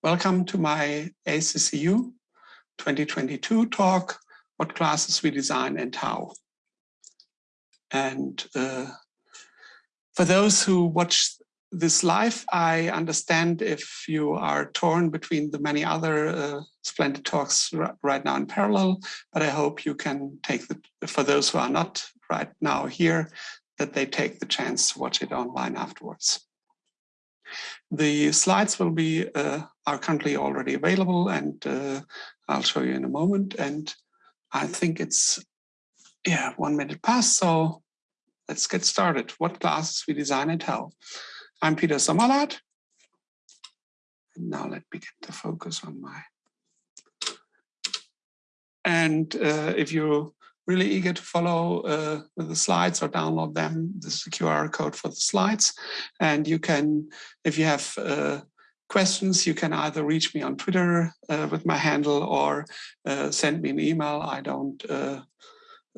Welcome to my ACCU 2022 talk, What Classes We Design and How. And uh, for those who watch this live, I understand if you are torn between the many other uh, splendid talks right now in parallel, but I hope you can take the, for those who are not right now here, that they take the chance to watch it online afterwards. The slides will be uh, are currently already available and uh, I'll show you in a moment. And I think it's yeah one minute past, so let's get started. What classes we design and how. I'm Peter Sommerlad. And now let me get the focus on my. And uh, if you really eager to follow uh, the slides or download them. This is the QR code for the slides. And you can, if you have uh, questions, you can either reach me on Twitter uh, with my handle or uh, send me an email. I don't uh,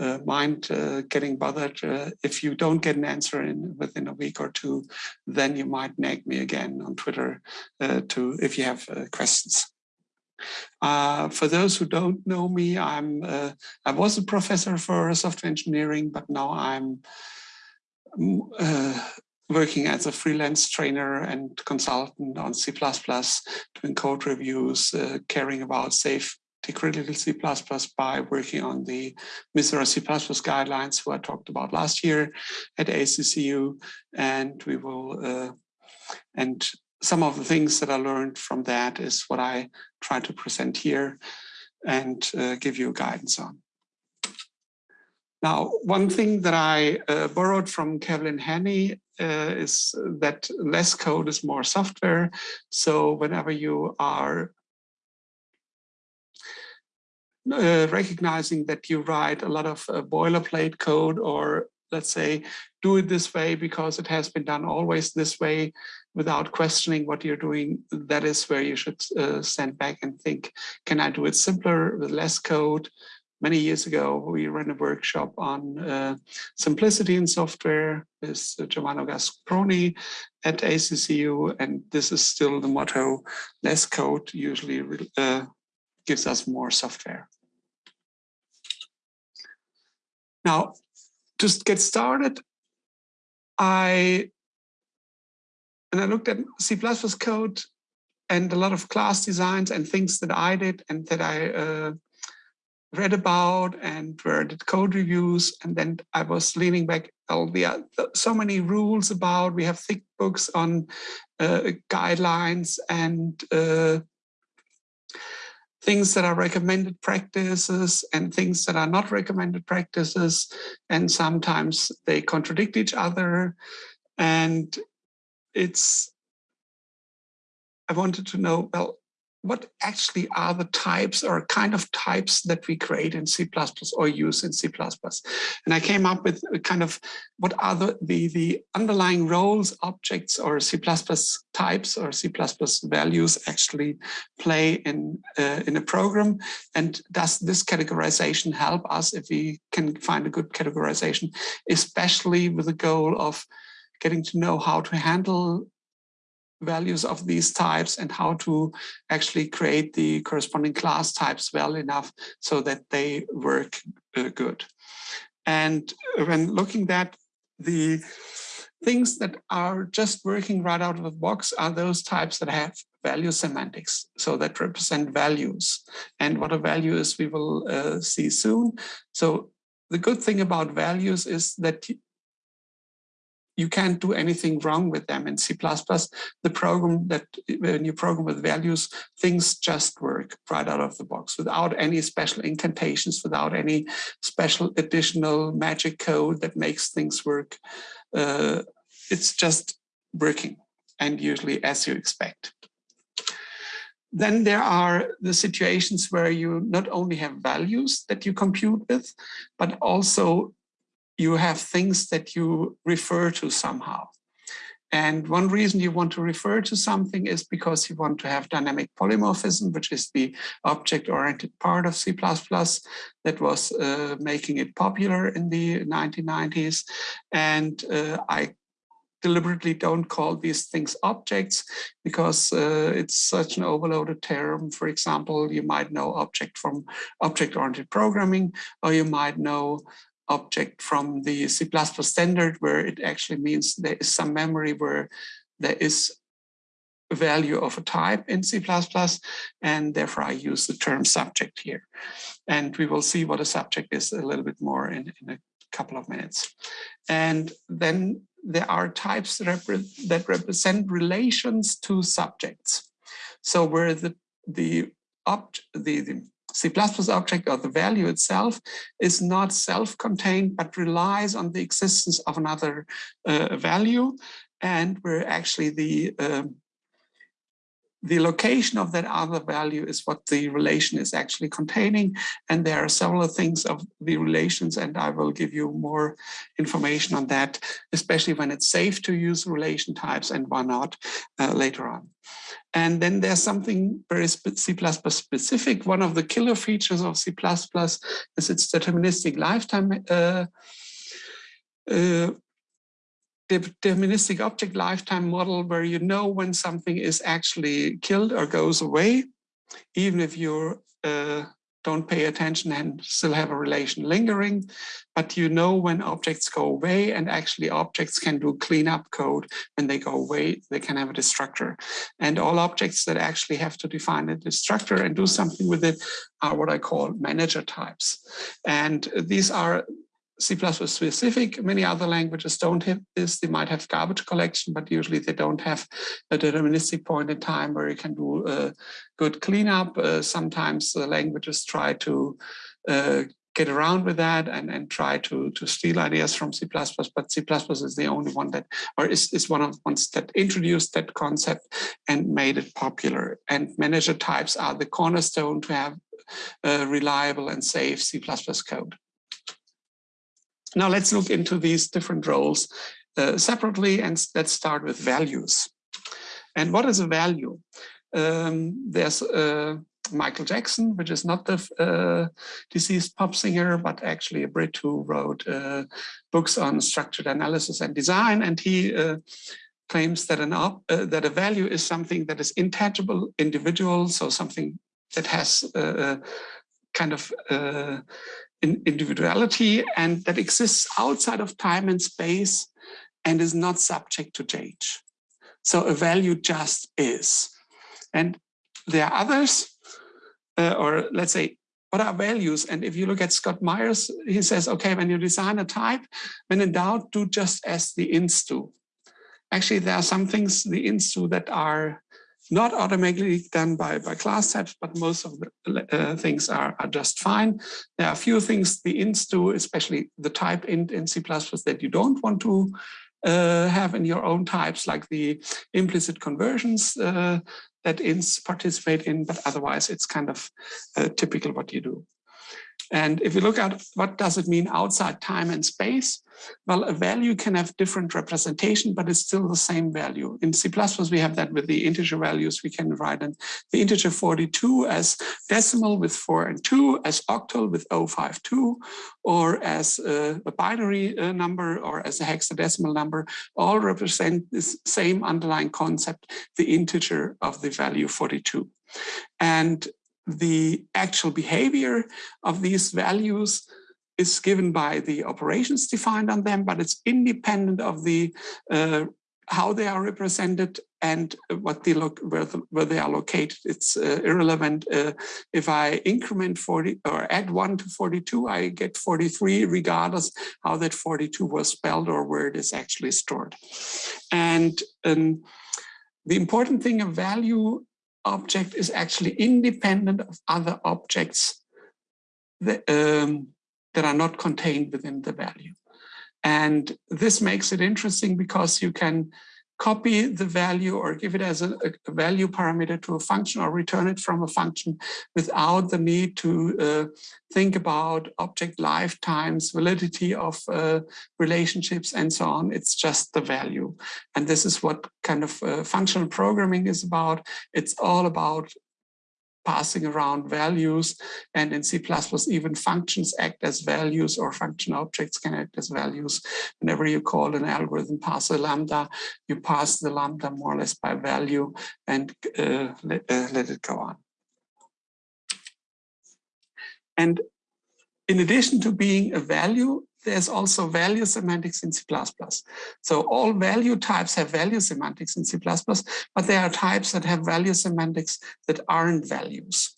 uh, mind getting bothered. if you don't get an answer in within a week or two, then you might nag me again on Twitter to if you have questions. Uh, for those who don't know me, I'm uh, I was a professor for software engineering, but now I'm mm, uh, working as a freelance trainer and consultant on C++, doing code reviews, uh, caring about safe critical C++ by working on the MISRA C++ guidelines who I talked about last year at ACCU. And we will, uh, and some of the things that I learned from that is what I try to present here and uh, give you guidance on. Now, one thing that I uh, borrowed from Kevlin Henney uh, is that less code is more software. So whenever you are uh, recognizing that you write a lot of uh, boilerplate code or let's say, do it this way because it has been done always this way without questioning what you're doing, that is where you should uh, stand back and think, can I do it simpler with less code? Many years ago, we ran a workshop on uh, simplicity in software with Giovanni Asproni at ACCU, and this is still the motto, less code usually uh, gives us more software. Now, just get started, I and I looked at C++ code and a lot of class designs and things that I did and that I uh, read about and where I did code reviews. And then I was leaning back all the uh, so many rules about, we have thick books on uh, guidelines and uh, things that are recommended practices and things that are not recommended practices. And sometimes they contradict each other. And it's, I wanted to know, well, what actually are the types or kind of types that we create in C++ or use in C++. And I came up with kind of what are the, the, the underlying roles, objects or C++ types or C++ values actually play in, uh, in a program. And does this categorization help us if we can find a good categorization, especially with the goal of getting to know how to handle values of these types and how to actually create the corresponding class types well enough so that they work uh, good. And when looking at the things that are just working right out of the box are those types that have value semantics, so that represent values. And what a value is, we will uh, see soon. So the good thing about values is that you can't do anything wrong with them in C++. The program that when you program with values, things just work right out of the box without any special incantations, without any special additional magic code that makes things work. Uh, it's just working and usually as you expect. Then there are the situations where you not only have values that you compute with, but also you have things that you refer to somehow. And one reason you want to refer to something is because you want to have dynamic polymorphism, which is the object-oriented part of C++ that was uh, making it popular in the 1990s. And uh, I deliberately don't call these things objects because uh, it's such an overloaded term. For example, you might know object from object-oriented programming, or you might know object from the C++ standard where it actually means there is some memory where there is a value of a type in C++ and therefore I use the term subject here. And we will see what a subject is a little bit more in, in a couple of minutes. And then there are types that, repre that represent relations to subjects. So where the, the, the, the C++ object or the value itself is not self-contained, but relies on the existence of another uh, value. And where actually the um, the location of that other value is what the relation is actually containing. And there are several things of the relations, and I will give you more information on that, especially when it's safe to use relation types and why not uh, later on. And then there's something very C++ specific. One of the killer features of C++ is its deterministic lifetime uh, uh, deterministic object lifetime model where you know when something is actually killed or goes away, even if you uh, don't pay attention and still have a relation lingering, but you know when objects go away and actually objects can do cleanup code when they go away, they can have a destructor. And all objects that actually have to define a destructor and do something with it are what I call manager types. And these are C++ specific. Many other languages don't have this. They might have garbage collection, but usually they don't have a deterministic point in time where you can do a good cleanup. Uh, sometimes the languages try to uh, get around with that and, and try to, to steal ideas from C++, but C++ is the only one that, or is, is one of the ones that introduced that concept and made it popular. And manager types are the cornerstone to have uh, reliable and safe C++ code. Now let's look into these different roles uh, separately and let's start with values. And what is a value? Um, there's uh, Michael Jackson, which is not the uh, deceased pop singer, but actually a Brit who wrote uh, books on structured analysis and design. And he uh, claims that an uh, that a value is something that is intangible, individual, so something that has kind of in individuality and that exists outside of time and space and is not subject to change. So a value just is. And there are others, uh, or let's say, what are values? And if you look at Scott Meyers, he says, okay, when you design a type, when in doubt, do just as the ints do. Actually, there are some things the ints do that are not automatically done by, by class types, but most of the uh, things are, are just fine. There are a few things the ints do, especially the type int in C++ that you don't want to uh, have in your own types, like the implicit conversions uh, that ints participate in, but otherwise it's kind of uh, typical what you do. And if you look at what does it mean outside time and space, well, a value can have different representation, but it's still the same value. In C++, we have that with the integer values. We can write the integer 42 as decimal with 4 and 2, as octal with 052, or as a, a binary uh, number, or as a hexadecimal number, all represent this same underlying concept, the integer of the value 42. And the actual behavior of these values is given by the operations defined on them, but it's independent of the uh, how they are represented and what they look where, the, where they are located. It's uh, irrelevant. Uh, if I increment 40 or add 1 to 42, I get 43 regardless how that 42 was spelled or where it is actually stored. And um, the important thing, a value object is actually independent of other objects um, that are not contained within the value. And this makes it interesting because you can copy the value or give it as a, a, value parameter to a function or return it from a function without the need to uh, think about object lifetimes, validity of uh, relationships and so on. It's just the value. And this is what kind of uh, functional programming is about. It's all about passing around values and in C++ even functions act as values or function objects can act as values. Whenever you call an algorithm pass a lambda, you pass the lambda more or less by value and uh, let, uh, let it go on. And in addition to being a value, there's also value semantics in C++. So all value types have value semantics in C++, but there are types that have value semantics that aren't values.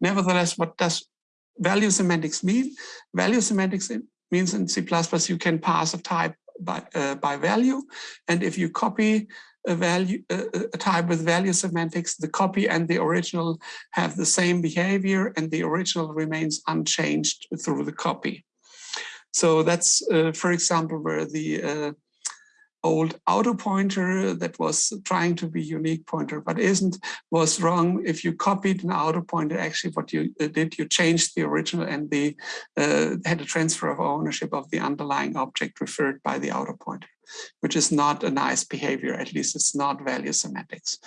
Nevertheless, what does value semantics mean? Value semantics means in C++ you can pass a type by, uh, by value. And if you copy a value a type with value semantics, the copy and the original have the same behavior and the original remains unchanged through the copy. So that's, uh, for example, where the uh, old auto pointer that was trying to be unique pointer, but isn't, was wrong. If you copied an auto pointer, actually what you uh, did, you changed the original and the uh, had a transfer of ownership of the underlying object referred by the auto pointer, which is not a nice behavior. At least it's not value semantics.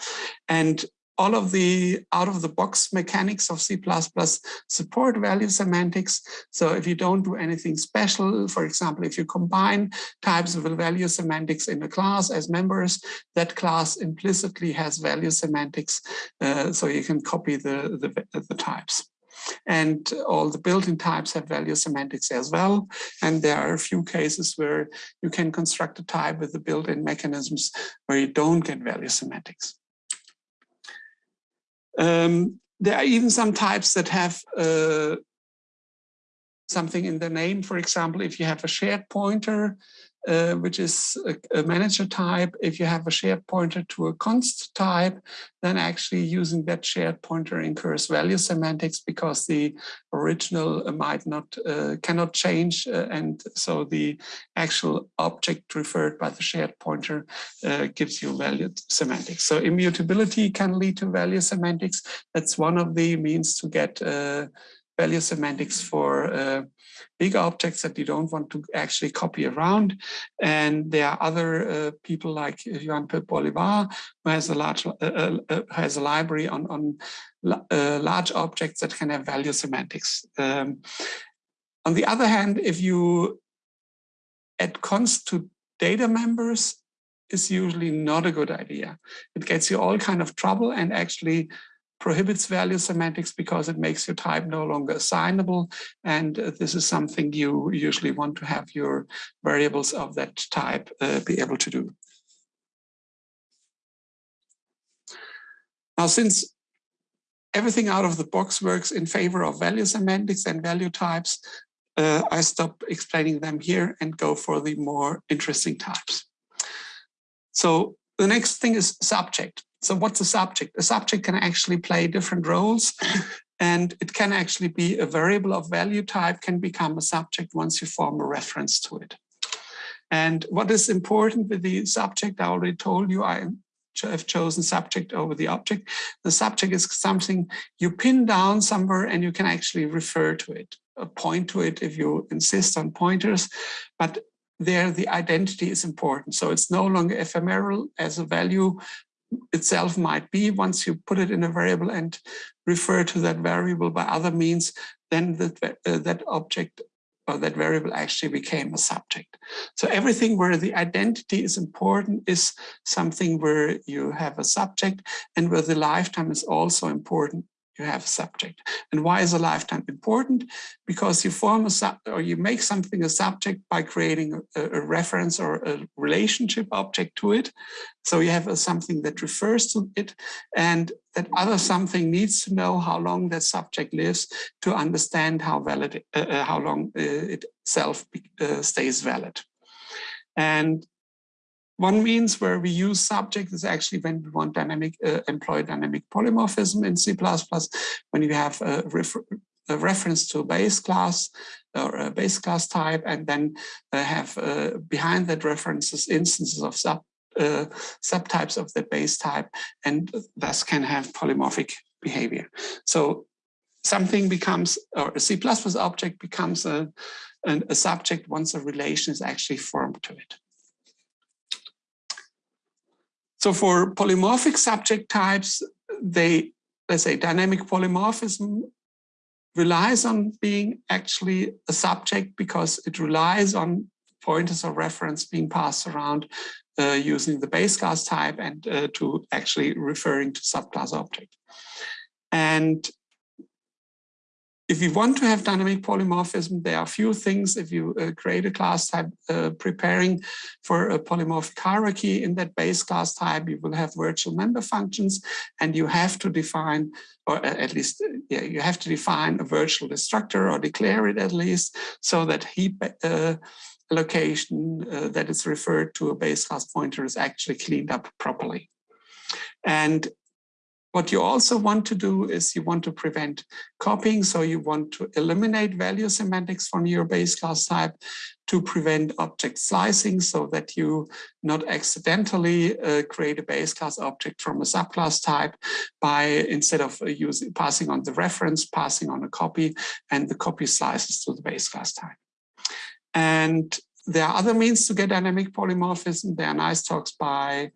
And all of the out of the box mechanics of C++ support value semantics. So if you don't do anything special, for example, if you combine types of value semantics in a class as members, that class implicitly has value semantics. Uh, so you can copy the, the, the types. And all the built-in types have value semantics as well. And there are a few cases where you can construct a type with the built-in mechanisms where you don't get value semantics. Um, there are even some types that have uh, something in the name. For example, if you have a shared pointer, uh, which is a, a, manager type. If you have a shared pointer to a const type, then actually using that shared pointer incurs value semantics because the original might not, uh, cannot change. Uh, and so the actual object referred by the shared pointer uh, gives you value semantics. So immutability can lead to value semantics. That's one of the means to get uh, value semantics for uh, big objects that you don't want to actually copy around. And there are other uh, people like Juan Pedro Bolivar, who has a large uh, uh, uh has a library on on uh, large objects that can have value semantics. Um, on the other hand, if you add const to data members, is usually not a good idea. It gets you all kind of trouble and actually prohibits value semantics because it makes your type no longer assignable. And this is something you usually want to have your variables of that type uh, be able to do. Now, since everything out of the box works in favor of value semantics and value types, uh, I stop explaining them here and go for the more interesting types. So the next thing is subject. So what's a subject? A subject can actually play different roles and it can actually be a variable of value type can become a subject once you form a reference to it. And what is important with the subject, I already told you, I have chosen subject over the object. The subject is something you pin down somewhere and you can actually refer to it, uh, point to it if you insist on pointers, but there the identity is important. So it's no longer ephemeral as a value itself might be once you put it in a variable and refer to that variable by other means, then that, uh, that object or that variable actually became a subject. So everything where the identity is important is something where you have a subject and where the lifetime is also important you have a subject. And why is a lifetime important? Because you form a sub or you make something a subject by creating a, a reference or a relationship object to it. So you have a, something that refers to it and that other something needs to know how long that subject lives to understand how valid, uh, uh how long uh, itself uh, stays valid. And one means where we use subject is actually when we want dynamic uh, employ dynamic polymorphism in C++, when you have a, refer a, reference to a base class or a base class type, and then uh, have uh, behind that references instances of sub uh, subtypes of the base type, and thus can have polymorphic behavior. So something becomes, or a C++ object becomes a, a, a subject once a relation is actually formed to it. So for polymorphic subject types, they let's say, dynamic polymorphism relies on being actually a subject because it relies on pointers of reference being passed around uh, using the base class type and uh, to actually referring to subclass object. And if you want to have dynamic polymorphism, there are a few things. If you uh, create a class type uh, preparing for a polymorphic hierarchy in that base class type, you will have virtual member functions and you have to define, or at least, uh, yeah, you have to define a virtual destructor or declare it at least so that heap uh, uh, that is referred to a base class pointer is actually cleaned up properly. And what you also want to do is you want to prevent copying. So you want to eliminate value semantics from your base class type to prevent object slicing so that you not accidentally uh, create a base class object from a subclass type by instead of uh, using passing on the reference, passing on a copy and the copy slices to the base class type. And there are other means to get dynamic polymorphism. There are nice talks by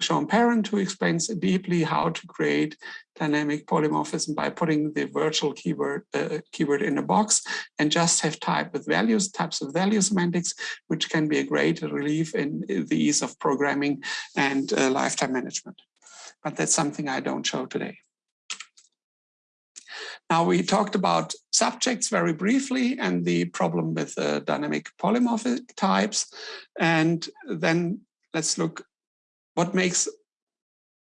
Sean Parent who explains deeply how to create dynamic polymorphism by putting the virtual keyword uh, keyword in a box and just have type with values, types of value semantics, which can be a great relief in the ease of programming and uh, lifetime management. But that's something I don't show today. Now we talked about subjects very briefly and the problem with uh, dynamic polymorphic types. And then let's look what makes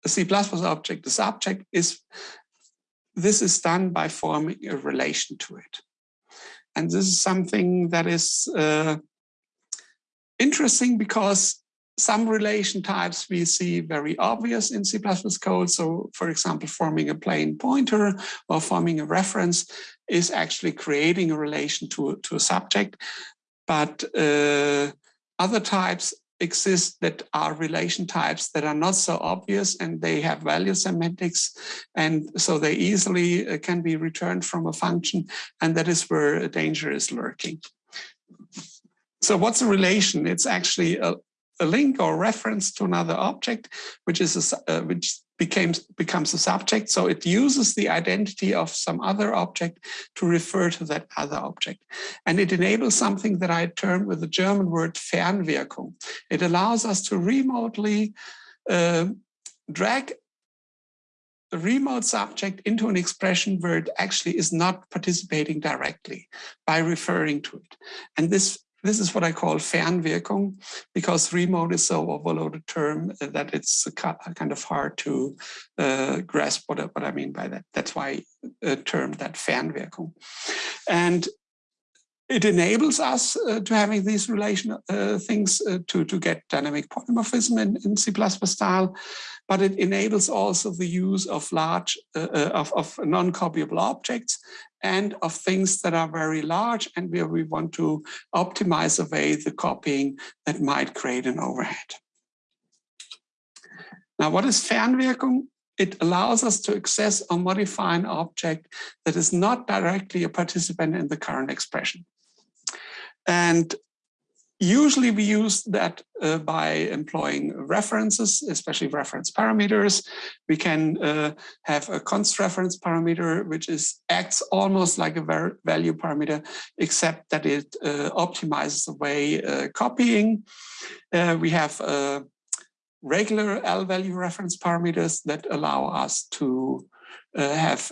a C++ object a subject is this is done by forming a relation to it. And this is something that is uh, interesting because some relation types we see very obvious in C++ code. So for example, forming a plain pointer or forming a reference is actually creating a relation to, to a subject. But uh, other types exist that are relation types that are not so obvious and they have value semantics and so they easily uh, can be returned from a function and that is where danger is lurking. So what's a relation? It's actually a, a link or reference to another object, which is a, uh, which becomes becomes a subject. So it uses the identity of some other object to refer to that other object. And it enables something that I term with the German word Fernwirkung. It allows us to remotely uh, drag a remote subject into an expression where it actually is not participating directly by referring to it. And this this is what I call Fernwirkung, because remote is so overloaded term that it's kind of hard to uh, grasp what, what I mean by that. That's why I term that Fernwirkung. And it enables us uh, to having these relation uh, things uh, to, to get dynamic polymorphism in, in C++ style, but it enables also the use of large, uh, uh, of, of non-copyable objects and of things that are very large and where we want to optimize away the copying that might create an overhead. Now, what is Fernwirkung? It allows us to access or modify an object that is not directly a participant in the current expression. And Usually we use that uh, by employing references, especially reference parameters. We can uh, have a const reference parameter, which is acts almost like a value parameter, except that it uh, optimizes away uh, copying. Uh, we have uh, regular L value reference parameters that allow us to have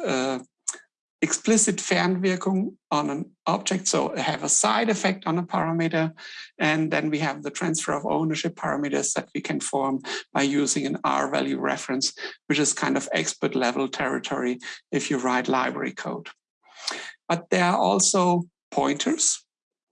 explicit Fernwirkung on an object, so have a side effect on a parameter. And then we have the transfer of ownership parameters that we can form by using an R value reference, which is kind of expert level territory if you write library code. But there are also pointers,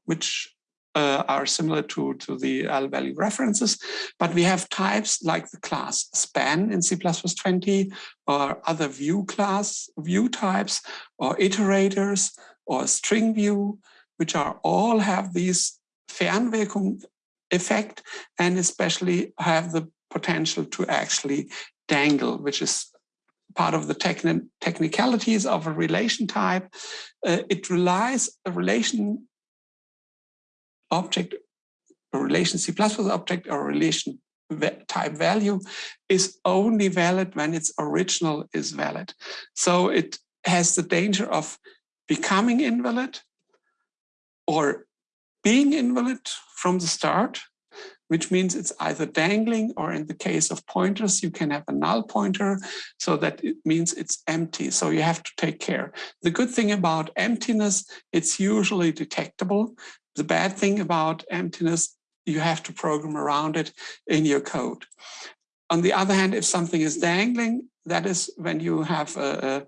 which uh, are similar to, to the L value references, but we have types like the class span in C++20 or other view class, view types or iterators or string view, which are all have these Fernwirkung effect and especially have the potential to actually dangle, which is part of the techni technicalities of a relation type. Uh, it relies, a relation object, relation C++ object or relation type value is only valid when its original is valid. So it has the danger of becoming invalid or being invalid from the start, which means it's either dangling or in the case of pointers, you can have a null pointer so that it means it's empty. So you have to take care. The good thing about emptiness, it's usually detectable. The bad thing about emptiness, you have to program around it in your code. On the other hand, if something is dangling, that is when you have a,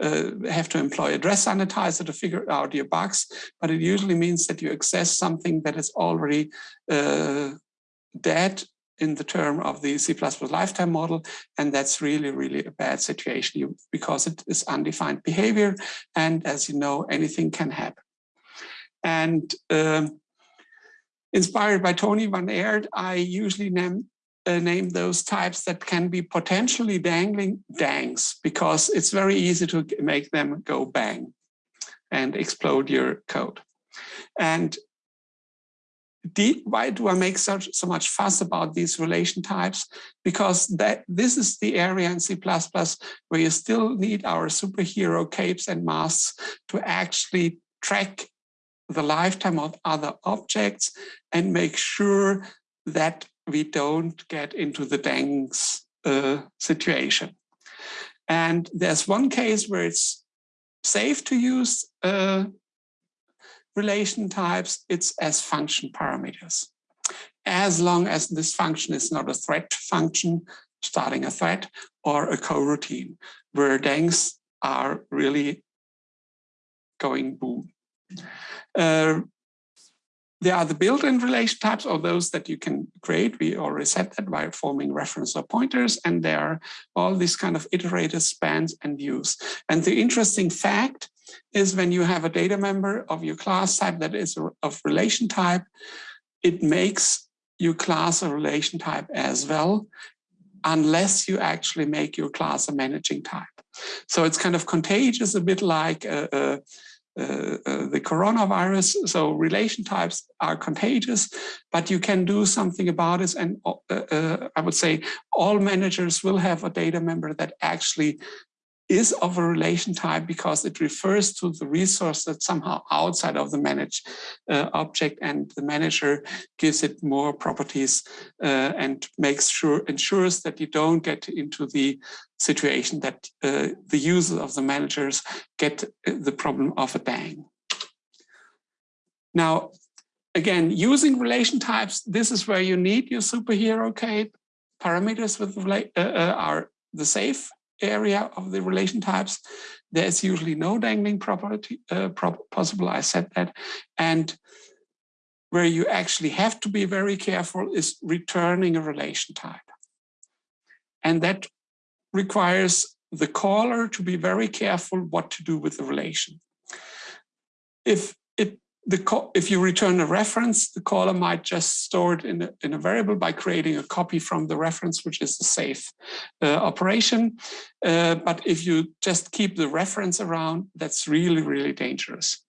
uh, have to employ address sanitizer to figure out your bugs, but it usually means that you access something that is already uh, dead in the term of the C++ lifetime model. And that's really, really a bad situation because it is undefined behavior. And as you know, anything can happen. And um, inspired by Tony Van Eerd, I usually name, uh, name those types that can be potentially dangling dangs because it's very easy to make them go bang and explode your code. And why do I make such so much fuss about these relation types? Because that this is the area in C++ where you still need our superhero capes and masks to actually track the lifetime of other objects and make sure that we don't get into the dangs uh, situation. And there's one case where it's safe to use uh, relation types, it's as function parameters. As long as this function is not a thread function, starting a thread, or a coroutine, where dangs are really going boom. Uh, there are the built-in relation types or those that you can create. We already said that by forming reference or pointers, and there are all these kind of iterated spans and views. And the interesting fact is when you have a data member of your class type that is of relation type, it makes your class a relation type as well, unless you actually make your class a managing type. So it's kind of contagious, a bit like a, a uh, uh, the coronavirus. So relation types are contagious, but you can do something about it. And uh, uh, I would say all managers will have a data member that actually is of a relation type because it refers to the resource that's somehow outside of the managed uh, object and the manager gives it more properties uh, and makes sure ensures that you don't get into the situation that uh, the users of the managers get uh, the problem of a dang. Now, again, using relation types, this is where you need your superhero cape. Parameters with uh, uh, are the safe area of the relation types, there's usually no dangling property uh, possible. I said that. And where you actually have to be very careful is returning a relation type. And that requires the caller to be very careful what to do with the relation. If the if you return a reference, the caller might just store it in a, in a variable by creating a copy from the reference, which is the safe uh, operation. Uh, but if you just keep the reference around, that's really, really dangerous.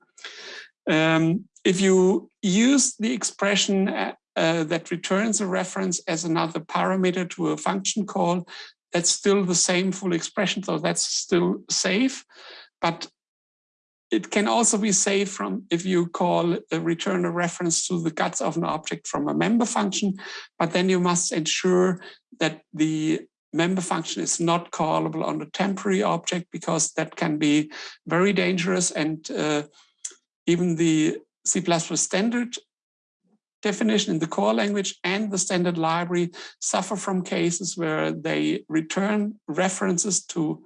Um, if you use the expression uh, uh that returns a reference as another parameter to a function call, that's still the same full expression, so that's still safe. But it can also be saved from if you call a return a reference to the guts of an object from a member function, but then you must ensure that the member function is not callable on a temporary object because that can be very dangerous and uh, even the C++ standard definition in the core language and the standard library suffer from cases where they return references to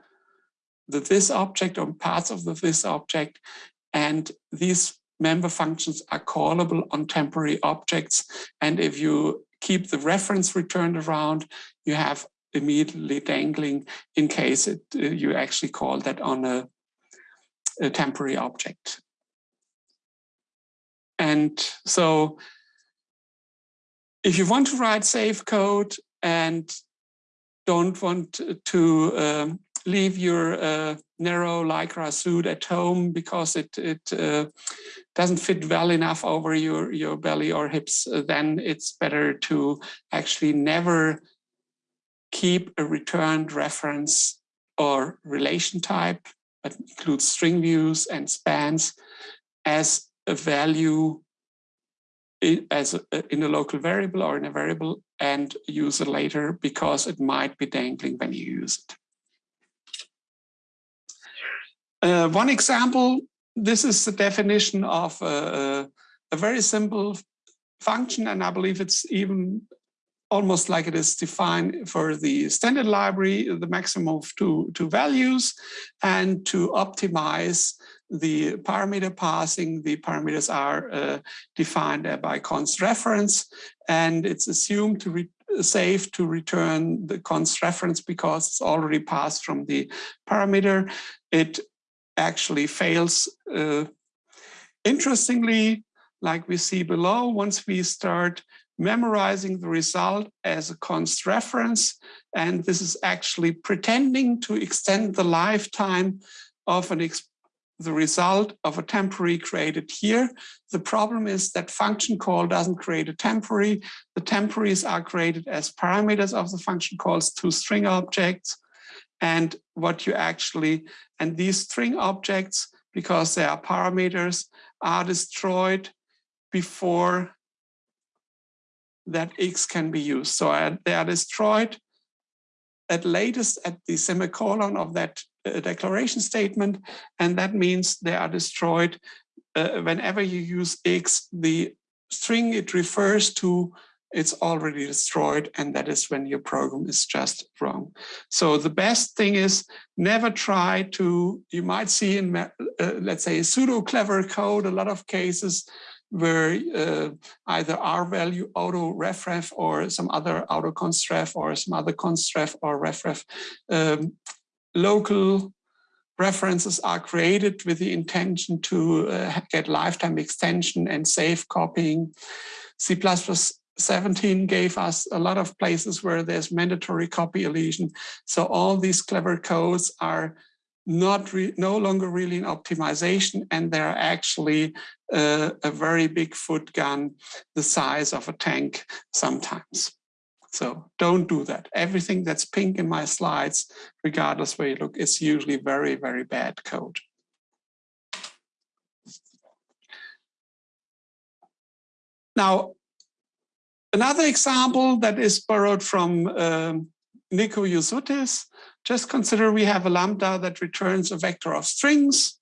the this object or parts of the this object. And these member functions are callable on temporary objects. And if you keep the reference returned around, you have immediately dangling in case it, uh, you actually call that on a, a temporary object. And so if you want to write safe code and don't want to um, leave your uh, narrow lycra suit at home because it it uh, doesn't fit well enough over your your belly or hips, uh, then it's better to actually never keep a returned reference or relation type that includes string views and spans as a value as a, in a local variable or in a variable and use it later because it might be dangling when you use it. Uh, one example, this is the definition of a, a, very simple function, and I believe it's even almost like it is defined for the standard library, the maximum of two, two values, and to optimize the parameter passing, the parameters are uh, defined by const reference, and it's assumed to be safe to return the const reference because it's already passed from the parameter. It actually fails. Uh, interestingly, like we see below, once we start memorizing the result as a const reference, and this is actually pretending to extend the lifetime of an the result of a temporary created here. The problem is that function call doesn't create a temporary. The temporaries are created as parameters of the function calls to string objects. And what you actually, and these string objects, because they are parameters, are destroyed before that X can be used. So uh, they are destroyed at latest at the semicolon of that uh, declaration statement. And that means they are destroyed uh, whenever you use X, the string it refers to it's already destroyed and that is when your program is just wrong. So the best thing is never try to, you might see in, uh, let's say, pseudo clever code, a lot of cases where uh, either R value auto refref or some other auto constref or some other constref or refref um, local references are created with the intention to uh, get lifetime extension and safe copying. C++ 17 gave us a lot of places where there's mandatory copy elision. So all these clever codes are not no longer really an optimization and they're actually uh, a very big foot gun the size of a tank sometimes. So don't do that. Everything that's pink in my slides, regardless where you look, is usually very, very bad code. Now, another example that is borrowed from um, Nico Josuttis just consider we have a lambda that returns a vector of strings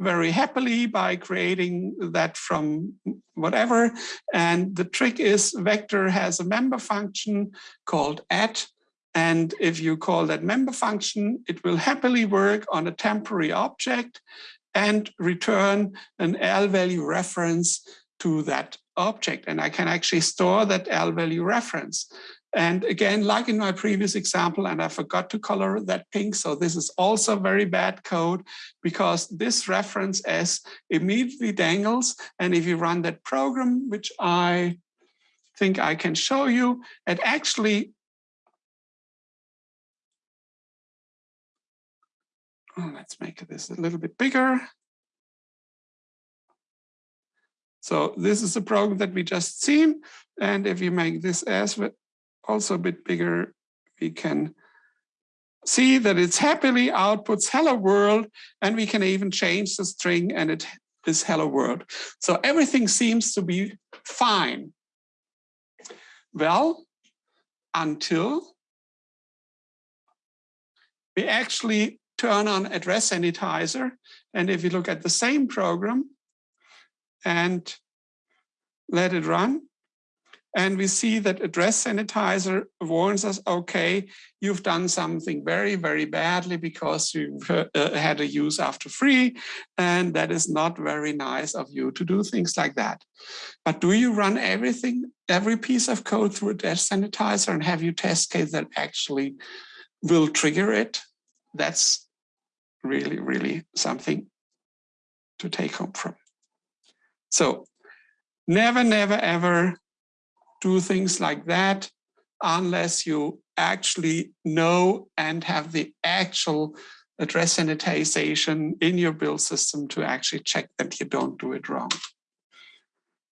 very happily by creating that from whatever. And the trick is vector has a member function called at. And if you call that member function, it will happily work on a temporary object and return an L value reference to that object. And I can actually store that L value reference. And again, like in my previous example, and I forgot to color that pink, so this is also very bad code because this reference S immediately dangles. And if you run that program, which I think I can show you, it actually oh, let's make this a little bit bigger. So this is the program that we just seen. And if you make this as also a bit bigger, we can see that it's happily outputs hello world, and we can even change the string and it is hello world. So everything seems to be fine. Well, until we actually turn on address sanitizer. And if you look at the same program and let it run, and we see that address sanitizer warns us, okay, you've done something very, very badly because you've uh, had a use after free. And that is not very nice of you to do things like that. But do you run everything, every piece of code through a address sanitizer and have you test case that actually will trigger it? That's really, really something to take home from. So never, never, ever do things like that. unless you actually know and have the actual address sanitization in your build system to actually check that you don't do it wrong.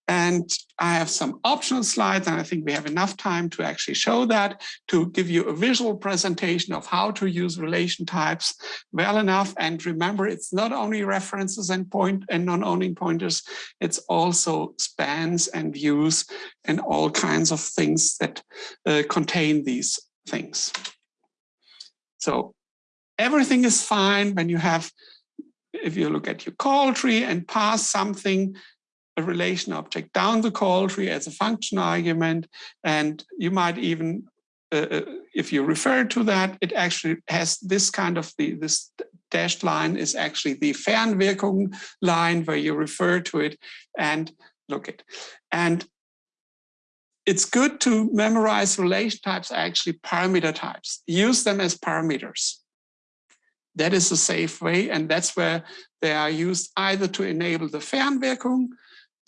And I have some optional slides, and I think we have enough time to actually show that, to give you a visual presentation of how to use relation types well enough. And remember, it's not only references and point and non-owning pointers, it's also spans and views and all kinds of things that uh, contain these things. So everything is fine when you have if you look at your call tree and pass something a relation object down the call tree as a function argument. And you might even, uh, uh, if you refer to that, it actually has this kind of the this dashed line is actually the Fernwirkung line where you refer to it and look it. And it's good to memorize relation types, actually parameter types. Use them as parameters. That is a safe way, and that's where they are used either to enable the Fernwirkung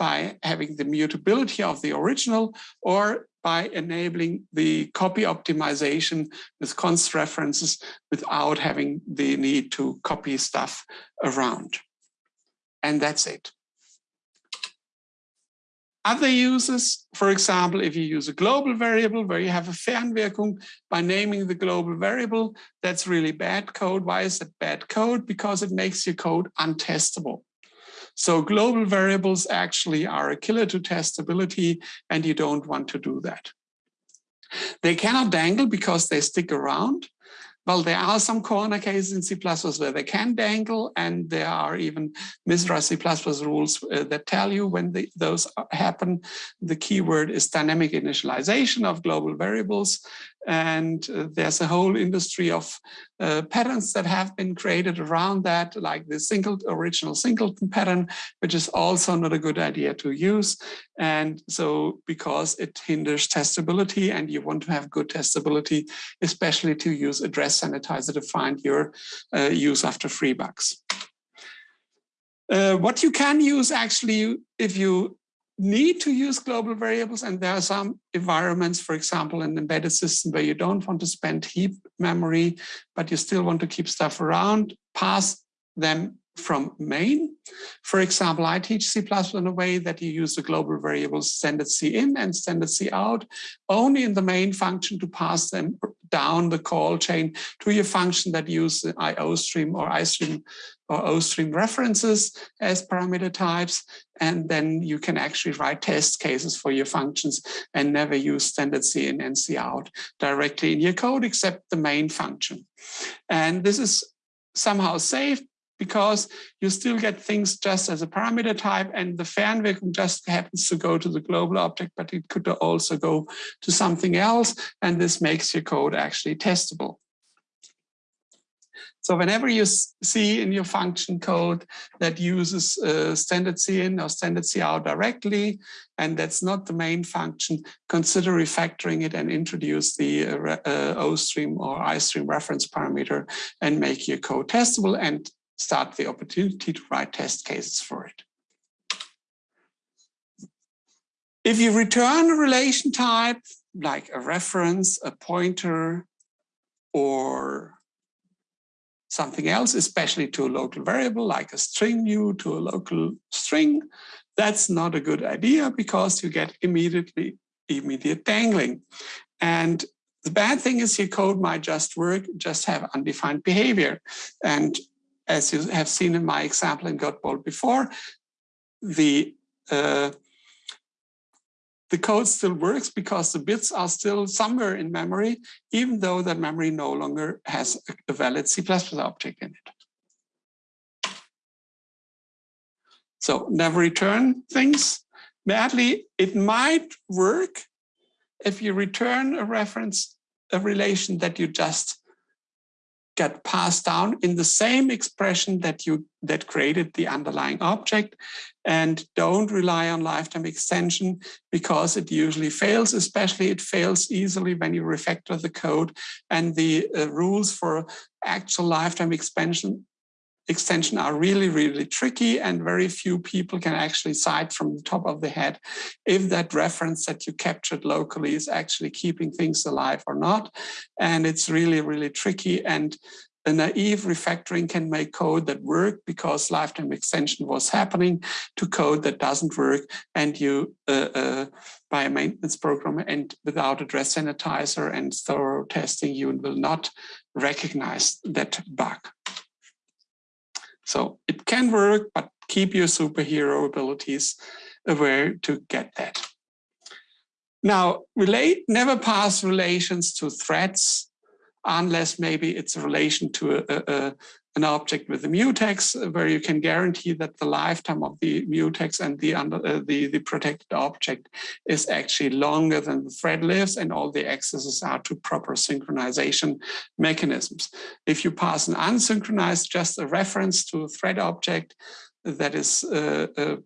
by having the mutability of the original or by enabling the copy optimization with const references without having the need to copy stuff around. And that's it. Other uses, for example, if you use a global variable where you have a Fernwirkung by naming the global variable, that's really bad code. Why is it bad code? Because it makes your code untestable. So global variables actually are a killer to testability and you don't want to do that. They cannot dangle because they stick around. Well, there are some corner cases in C++ where they can dangle, and there are even MISRA C++ rules uh, that tell you when the, those happen. The keyword is dynamic initialization of global variables. And uh, there's a whole industry of uh, patterns that have been created around that, like the single original singleton pattern, which is also not a good idea to use. And so because it hinders testability and you want to have good testability, especially to use address sanitizer to find your uh, use after free bugs. Uh, what you can use actually, if you need to use global variables and there are some environments, for example, an embedded system where you don't want to spend heap memory, but you still want to keep stuff around, pass them from main. For example, I teach C++ in a way that you use the global variables standard C in and standard C out only in the main function to pass them down the call chain to your function that use the IO stream or iStream or OStream references as parameter types. And then you can actually write test cases for your functions and never use standard C in and C out directly in your code except the main function. And this is somehow safe because you still get things just as a parameter type and the fan Fernwirkung just happens to go to the global object, but it could also go to something else. And this makes your code actually testable. So whenever you see in your function code that uses uh, standard in or standard out directly, and that's not the main function, consider refactoring it and introduce the uh, uh, OStream or iStream reference parameter and make your code testable and start the opportunity to write test cases for it. If you return a relation type, like a reference, a pointer, or something else, especially to a local variable, like a string view to a local string, that's not a good idea because you get immediately immediate dangling. And the bad thing is your code might just work, just have undefined behavior. And as you have seen in my example in Godbolt before, the uh, the code still works because the bits are still somewhere in memory, even though that memory no longer has a valid C++ object in it. So never return things. Badly, it might work if you return a reference, a relation that you just get passed down in the same expression that you that created the underlying object and don't rely on lifetime extension because it usually fails, especially it fails easily when you refactor the code and the uh, rules for actual lifetime expansion extension are really, really tricky and very few people can actually cite from the top of the head if that reference that you captured locally is actually keeping things alive or not. And it's really, really tricky. And a naive refactoring can make code that work because lifetime extension was happening to code that doesn't work and you uh, uh, by a maintenance program and without address sanitizer and thorough testing you will not recognize that bug. So it can work, but keep your superhero abilities aware to get that. Now, relate never pass relations to threats unless maybe it's a relation to a, a, an object with a mutex where you can guarantee that the lifetime of the mutex and the, under, uh, the, the protected object is actually longer than the thread lives and all the accesses are to proper synchronization mechanisms. If you pass an unsynchronized, just a reference to a thread object that is, uh, uh,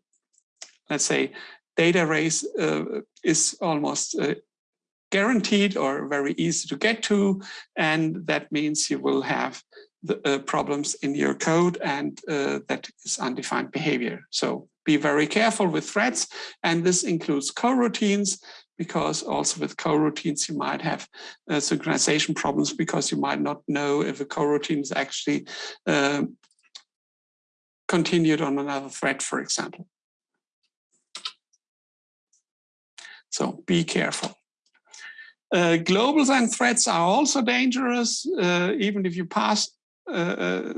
let's say, data race uh, is almost uh, guaranteed or very easy to get to. And that means you will have the, uh, problems in your code and uh, that is undefined behavior. So be very careful with threads. And this includes coroutines because also with coroutines you might have uh, synchronization problems because you might not know if a coroutine is actually uh, continued on another thread, for example. So be careful. Uh, globals and threats are also dangerous, uh, even if you pass uh, uh,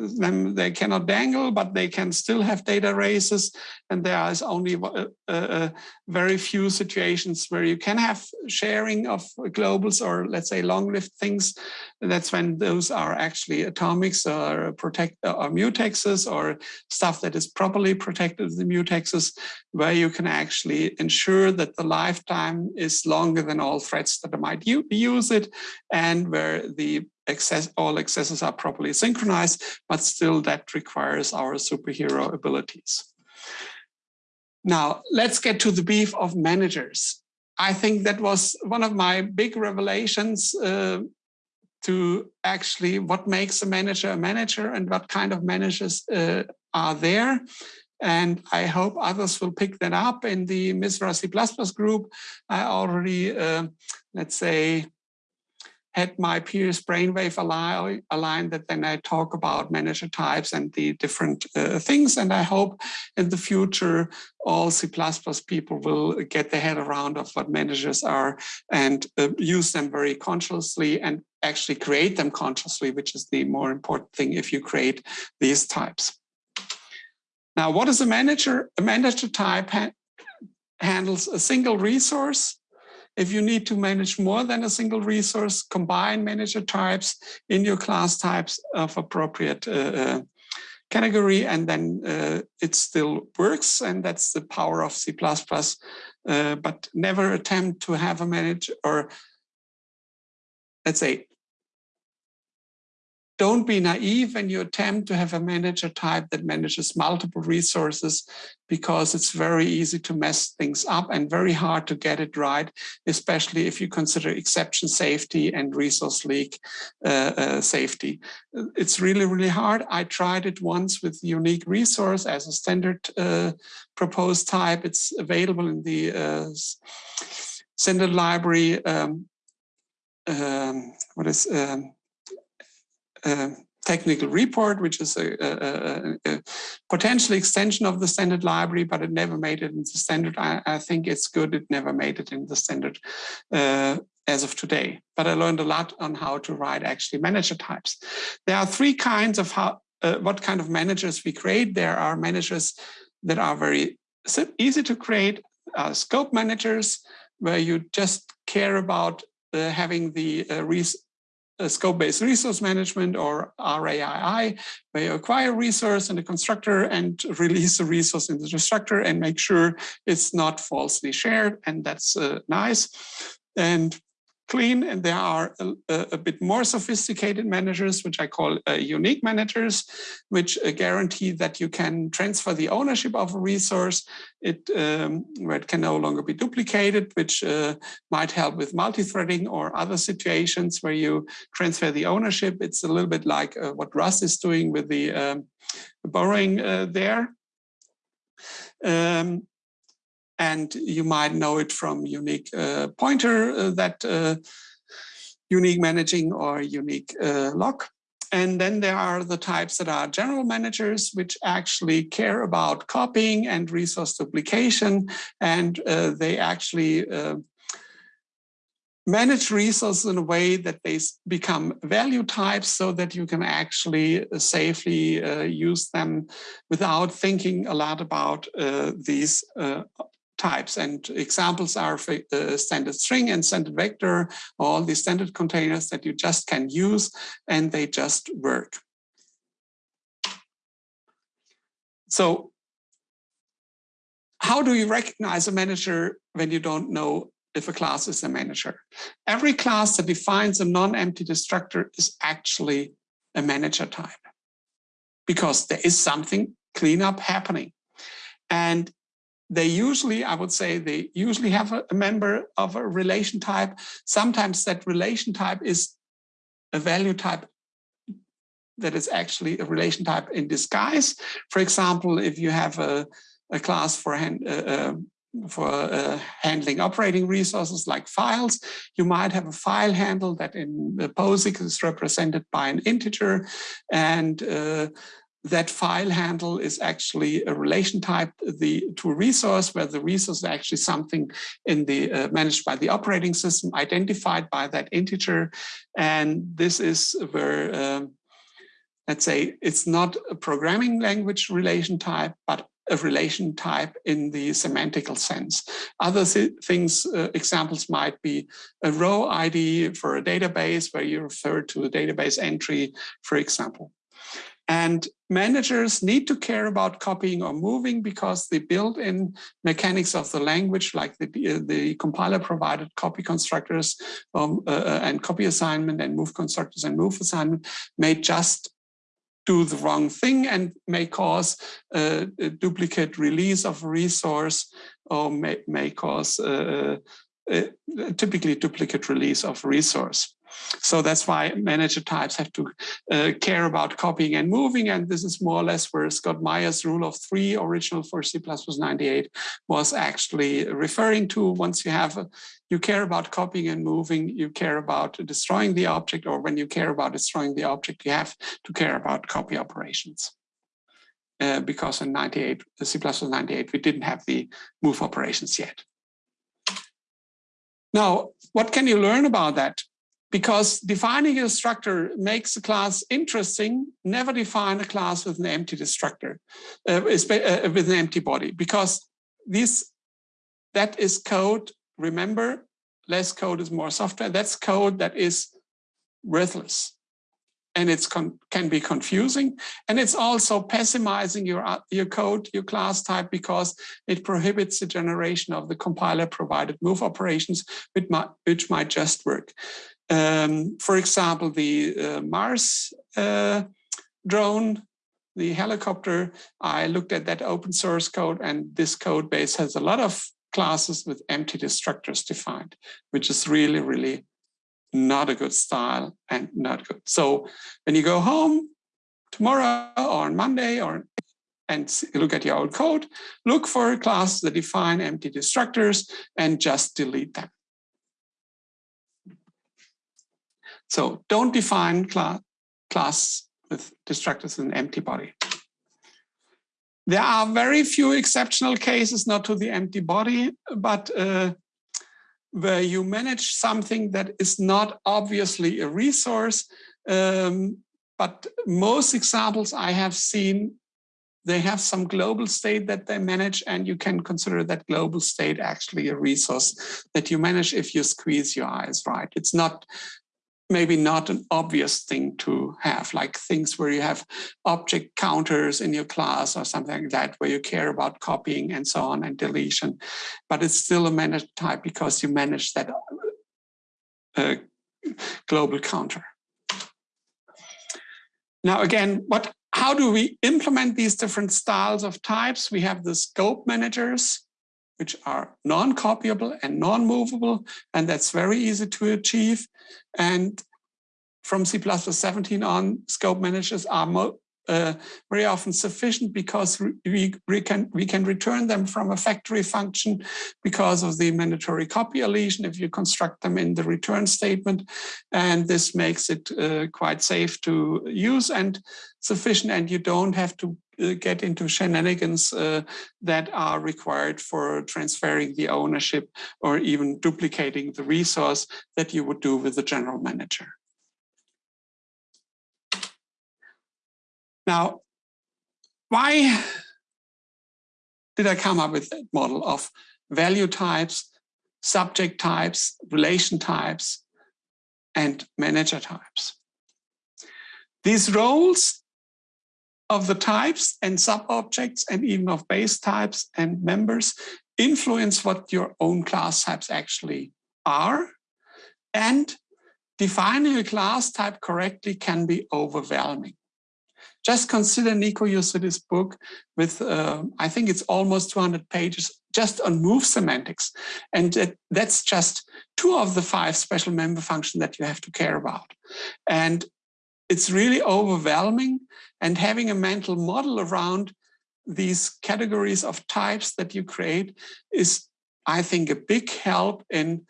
they cannot dangle, but they can still have data races. And there is only uh, uh, very few situations where you can have sharing of globals or let's say long-lived things. That's when those are actually atomics or protect or mutexes or stuff that is properly protected the mutexes, where you can actually ensure that the lifetime is longer than all threats that might use it, and where the access, all accesses are properly synchronized, but still that requires our superhero abilities. Now, let's get to the beef of managers. I think that was one of my big revelations uh, to actually what makes a manager a manager and what kind of managers uh, are there. And I hope others will pick that up in the MISRA C++ group. I already, uh, let's say, had my peers brainwave align that then I talk about manager types and the different uh, things. And I hope in the future, all C++ people will get their head around of what managers are and uh, use them very consciously and actually create them consciously, which is the more important thing if you create these types. Now, what is a manager? A manager type ha handles a single resource if you need to manage more than a single resource, combine manager types in your class types of appropriate uh, uh, category, and then uh, it still works. And that's the power of C++. Uh, but never attempt to have a manager or let's say don't be naive when you attempt to have a manager type that manages multiple resources because it's very easy to mess things up and very hard to get it right, especially if you consider exception safety and resource leak uh, uh, safety. It's really, really hard. I tried it once with unique resource as a standard uh, proposed type. It's available in the uh, standard library. Um, um, what is um, technical report, which is a, a, a, potential extension of the standard library, but it never made it in the standard. I, I think it's good it never made it in the standard uh, as of today. But I learned a lot on how to write actually manager types. There are three kinds of how, uh, what kind of managers we create. There are managers that are very easy to create, uh, scope managers, where you just care about uh, having the uh, scope-based resource management or RAII, where you acquire resource in the constructor and release the resource in the constructor and make sure it's not falsely shared. And that's uh, nice. And clean and there are a, a, bit more sophisticated managers, which I call uh, unique managers, which uh, guarantee that you can transfer the ownership of a resource it, um, where it can no longer be duplicated, which uh, might help with multi-threading or other situations where you transfer the ownership. It's a little bit like uh, what Rust is doing with the um, borrowing uh, there. Um, and you might know it from unique uh, pointer uh, that uh, unique managing or unique lock. And then there are the types that are general managers, which actually care about copying and resource duplication. And uh, they actually uh, manage resources in a way that they become value types so that you can actually safely uh, use them without thinking a lot about these types. And examples are uh, standard string and standard vector, all these standard containers that you just can use and they just work. So how do you recognize a manager when you don't know if a class is a manager? Every class that defines a non-empty destructor is actually a manager type because there is something cleanup happening. And they usually, I would say, they usually have a, a member of a relation type. Sometimes that relation type is a value type that is actually a relation type in disguise. For example, if you have a, a class for, hand, uh, uh, for uh, handling operating resources like files, you might have a file handle that in POSIX is represented by an integer and uh, that file handle is actually a relation type the, to a resource where the resource is actually something in the uh, managed by the operating system identified by that integer. And this is where, um, let's say, it's not a programming language relation type, but a relation type in the semantical sense. Other things, uh, examples might be a row ID for a database where you refer to a database entry, for example. And managers need to care about copying or moving because the built-in mechanics of the language, like the, the compiler provided copy constructors um, uh, uh, and copy assignment and move constructors and move assignment may just do the wrong thing and may cause a duplicate release of resource or may, may cause uh, uh, typically duplicate release of resource. So that's why manager types have to uh, care about copying and moving. And this is more or less where Scott Meyers' rule of three, original for C++ 98, was actually referring to. Once you have, a, you care about copying and moving, you care about destroying the object, or when you care about destroying the object, you have to care about copy operations. Uh, because in 98, C++ 98, we didn't have the move operations yet. Now, what can you learn about that? Because defining a destructor makes a class interesting, never define a class with an empty destructor, uh, uh, with an empty body, because this, that is code, remember, less code is more software, that's code that is worthless. And it can be confusing. And it's also pessimizing your, uh, your code, your class type, because it prohibits the generation of the compiler provided move operations, which might, which might just work. Um, for example, the uh, Mars uh, drone, the helicopter, I looked at that open source code and this code base has a lot of classes with empty destructors defined, which is really, really not a good style and not good. So when you go home tomorrow or on Monday or and look at your old code, look for classes that define empty destructors and just delete them. So don't define class, class with destructors in an empty body. There are very few exceptional cases, not to the empty body, but uh, where you manage something that is not obviously a resource. Um, but most examples I have seen, they have some global state that they manage and you can consider that global state actually a resource that you manage if you squeeze your eyes right. It's not maybe not an obvious thing to have, like things where you have object counters in your class or something like that, where you care about copying and so on and deletion. But it's still a managed type because you manage that uh, global counter. Now, again, what how do we implement these different styles of types? We have the scope managers, which are non-copyable and non-movable, and that's very easy to achieve. And from C++ 17 on, scope managers are uh, very often sufficient because we, we, can, we can return them from a factory function because of the mandatory copy elision if you construct them in the return statement. And this makes it uh, quite safe to use and sufficient and you don't have to get into shenanigans uh, that are required for transferring the ownership or even duplicating the resource that you would do with the general manager. Now, why did I come up with that model of value types, subject types, relation types, and manager types? These roles of the types and sub-objects and even of base types and members influence what your own class types actually are. And defining a class type correctly can be overwhelming. Just consider Nico Josuttis's book with, uh, I think it's almost 200 pages just on move semantics. And that's just two of the five special member functions that you have to care about. And it's really overwhelming and having a mental model around these categories of types that you create is, I think, a big help in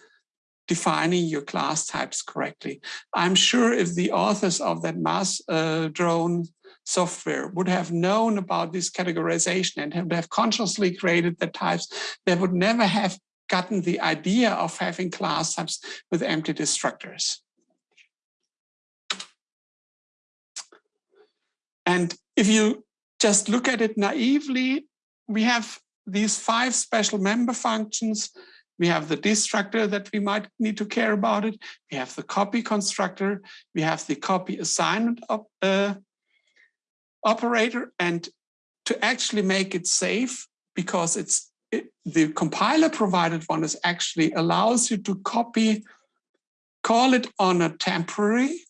defining your class types correctly. I'm sure if the authors of that mass uh, drone software would have known about this categorization and would have consciously created the types, they would never have gotten the idea of having class types with empty destructors. And if you just look at it naively, we have these five special member functions. We have the destructor that we might need to care about it. We have the copy constructor. We have the copy assignment of, uh, operator and to actually make it safe because it's it, the compiler provided one is actually allows you to copy, call it on a temporary,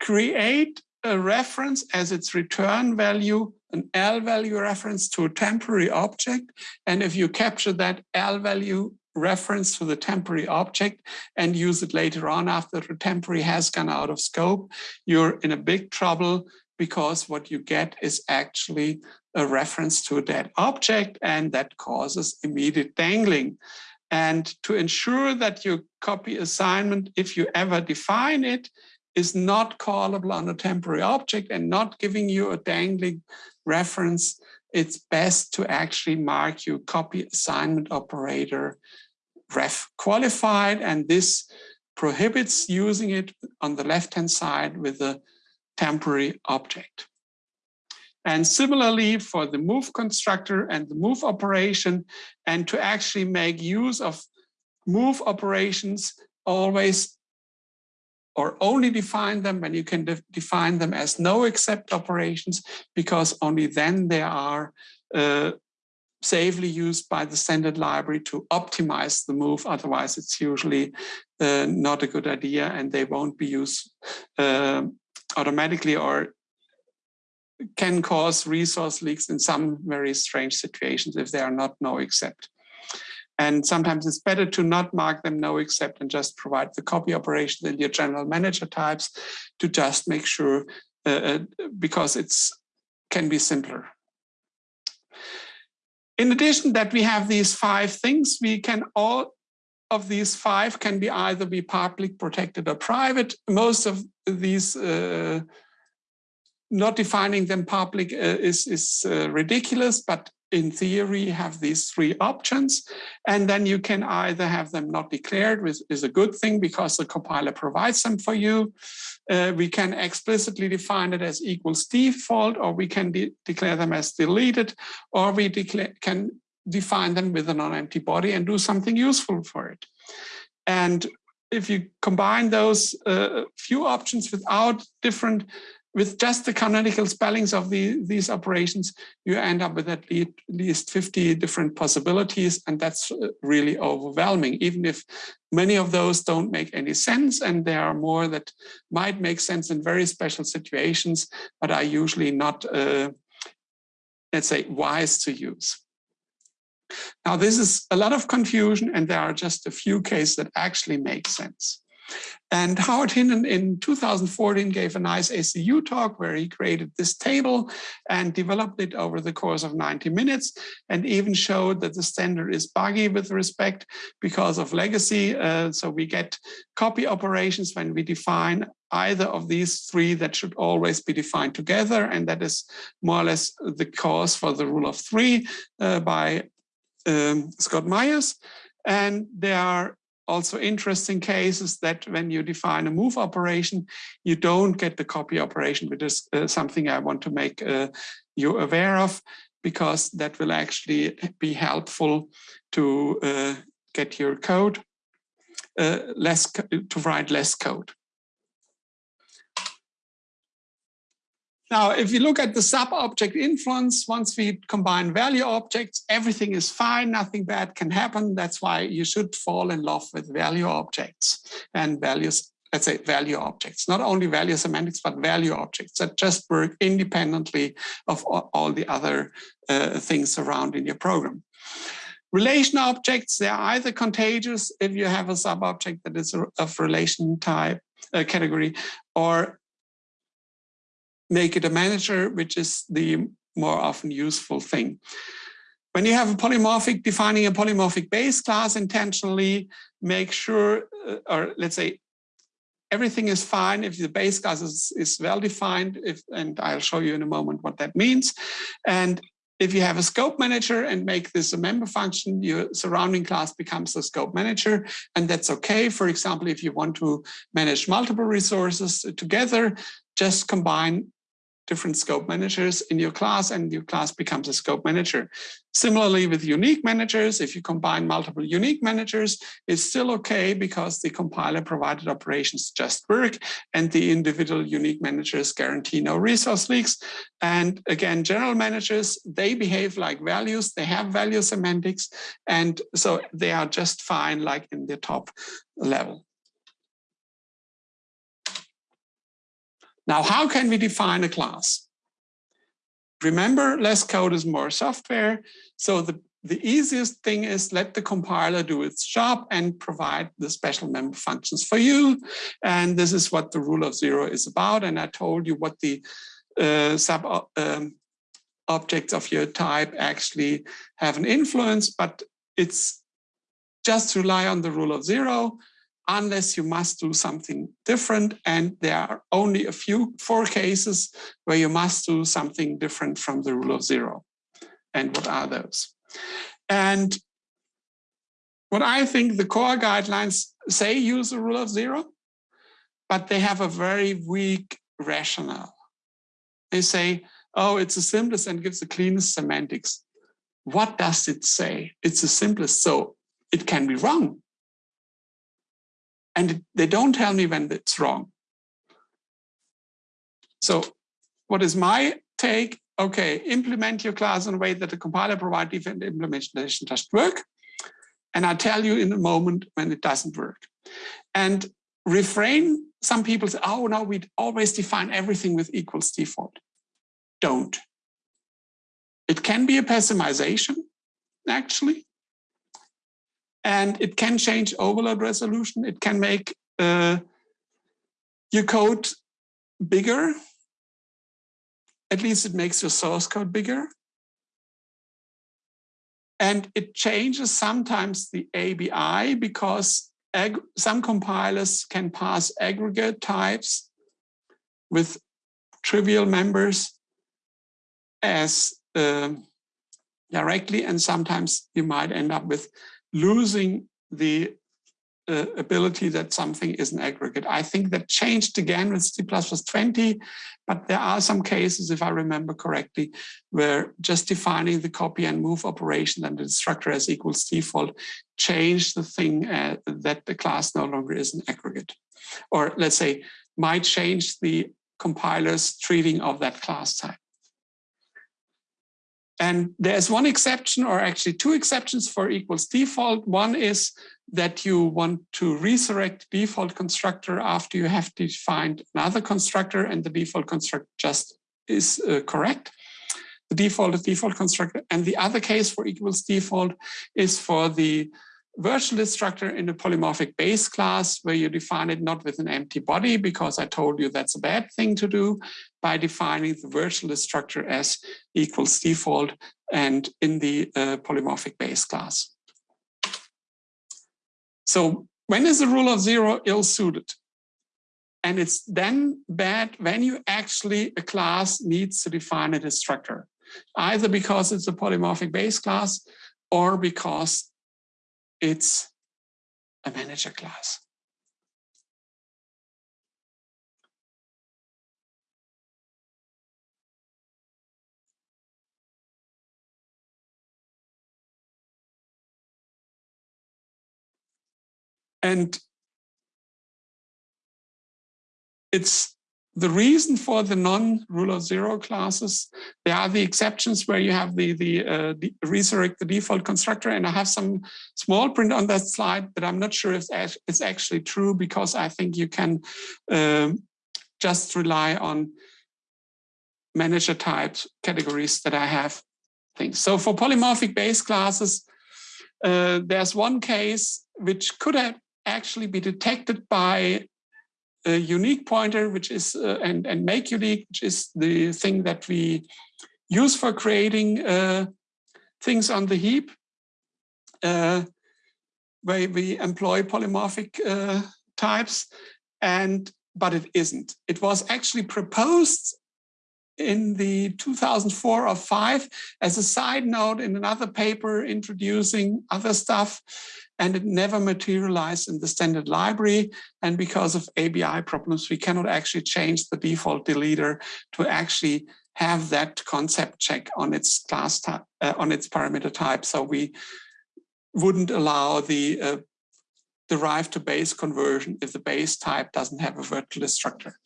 create a reference as its return value, an L value reference to a temporary object. And if you capture that L value reference to the temporary object and use it later on after the temporary has gone out of scope, you're in a big trouble because what you get is actually a reference to that object and that causes immediate dangling. And to ensure that your copy assignment, if you ever define it, is not callable on a temporary object and not giving you a dangling reference, it's best to actually mark your copy assignment operator ref qualified. And this prohibits using it on the left-hand side with the temporary object. And similarly for the move constructor and the move operation, and to actually make use of move operations always or only define them when you can de define them as no except operations, because only then they are uh, safely used by the standard library to optimize the move. Otherwise, it's usually uh, not a good idea and they won't be used uh, automatically or can cause resource leaks in some very strange situations if they are not no except. And sometimes it's better to not mark them no except and just provide the copy operations in your general manager types to just make sure uh, uh because it's can be simpler. In addition that we have these five things, we can all of these five can be either be public, protected or private. Most of these uh, not defining them public uh, is, is uh, ridiculous, but in theory have these three options. And then you can either have them not declared, which is a good thing because the compiler provides them for you. Uh, we can explicitly define it as equals default, or we can de declare them as deleted, or we can define them with a non-empty body and do something useful for it. And if you combine those uh, few options without different with just the canonical spellings of the, these operations, you end up with at least 50 different possibilities, and that's uh, really overwhelming, even if many of those don't make any sense, and there are more that might make sense in very special situations, but are usually not, uh, let's say, wise to use. Now, this is a lot of confusion, and there are just a few cases that actually make sense. And Howard Hinnant in 2014 gave a nice ACCU talk where he created this table and developed it over the course of 90 minutes and even showed that the standard is buggy with respect because of legacy. Uh, so we get copy operations when we define either of these three that should always be defined together. And that is more or less the cause for the rule of three uh, by um, Scott Meyers. And there are also interesting cases that when you define a move operation, you don't get the copy operation, which is uh, something I want to make uh, you aware of, because that will actually be helpful to uh, get your code uh, less to write less code. Now, if you look at the sub-object influence, once we combine value objects, everything is fine, nothing bad can happen. That's why you should fall in love with value objects and values, let's say value objects, not only value semantics, but value objects that just work independently of all the other uh, things surrounding your program. Relation objects, they're either contagious if you have a sub-object that is of relation type uh, category, or make it a manager, which is the more often useful thing. When you have a polymorphic, defining a polymorphic base class intentionally, make sure, uh, or let's say, everything is fine if the base class is, is well defined, if, and I'll show you in a moment what that means. And if you have a scope manager and make this a member function, your surrounding class becomes a scope manager, and that's okay. For example, if you want to manage multiple resources together, just combine different scope managers in your class and your class becomes a scope manager. Similarly with unique managers, if you combine multiple unique managers, it's still okay because the compiler provided operations just work and the individual unique managers guarantee no resource leaks. And again, general managers, they behave like values, they have value semantics, and so they are just fine like in the top level. Now, how can we define a class? Remember, less code is more software. So the, the easiest thing is let the compiler do its job and provide the special member functions for you. And this is what the rule of zero is about. And I told you what the uh, sub uh, um, objects of your type actually have an influence, but it's just rely on the rule of zero unless you must do something different. And there are only a few, four cases where you must do something different from the rule of zero. And what are those? And what I think the core guidelines say use the rule of zero, but they have a very weak rationale. They say, oh, it's the simplest and gives the cleanest semantics. What does it say? It's the simplest, so it can be wrong and they don't tell me when it's wrong. So what is my take? Okay, implement your class in a way that the compiler provide different implementation just work. And I tell you in a moment when it doesn't work. And refrain, some people say, oh no, we always define everything with equals default. Don't. It can be a pessimization, actually and it can change overload resolution. It can make uh, your code bigger. At least it makes your source code bigger. And it changes sometimes the ABI because some compilers can pass aggregate types with trivial members as uh, directly, and sometimes you might end up with losing the uh, ability that something is an aggregate. I think that changed again with C++ 20, but there are some cases, if I remember correctly, where just defining the copy and move operation and the destructor as equals default changed the thing uh, that the class no longer is an aggregate. Or let's say, might change the compiler's treating of that class type. And there's one exception or actually two exceptions for equals default. One is that you want to resurrect default constructor after you have defined another constructor and the default constructor just is uh, correct. The default default constructor. And the other case for equals default is for the virtual destructor in a polymorphic base class where you define it not with an empty body because I told you that's a bad thing to do by defining the virtual destructor as equals default and in the uh, polymorphic base class. So when is the rule of zero ill-suited? And it's then bad when you actually, a class needs to define a destructor, either because it's a polymorphic base class or because it's a manager class. And it's the reason for the non-rule of zero classes, there are the exceptions where you have the, the, uh, resurrect the default constructor. And I have some small print on that slide, but I'm not sure if it's actually true because I think you can um, just rely on manager types categories that I have things. So for polymorphic base classes, uh, there's one case which could have actually be detected by a unique pointer, which is uh, and and make unique, which is the thing that we use for creating uh, things on the heap, uh, where we employ polymorphic uh, types, and but it isn't. It was actually proposed in the 2004 or 5 as a side note in another paper introducing other stuff and it never materialized in the standard library. And because of ABI problems, we cannot actually change the default deleter to actually have that concept check on its class type, uh, on its parameter type. So we wouldn't allow the uh, derive to base conversion if the base type doesn't have a virtual destructor.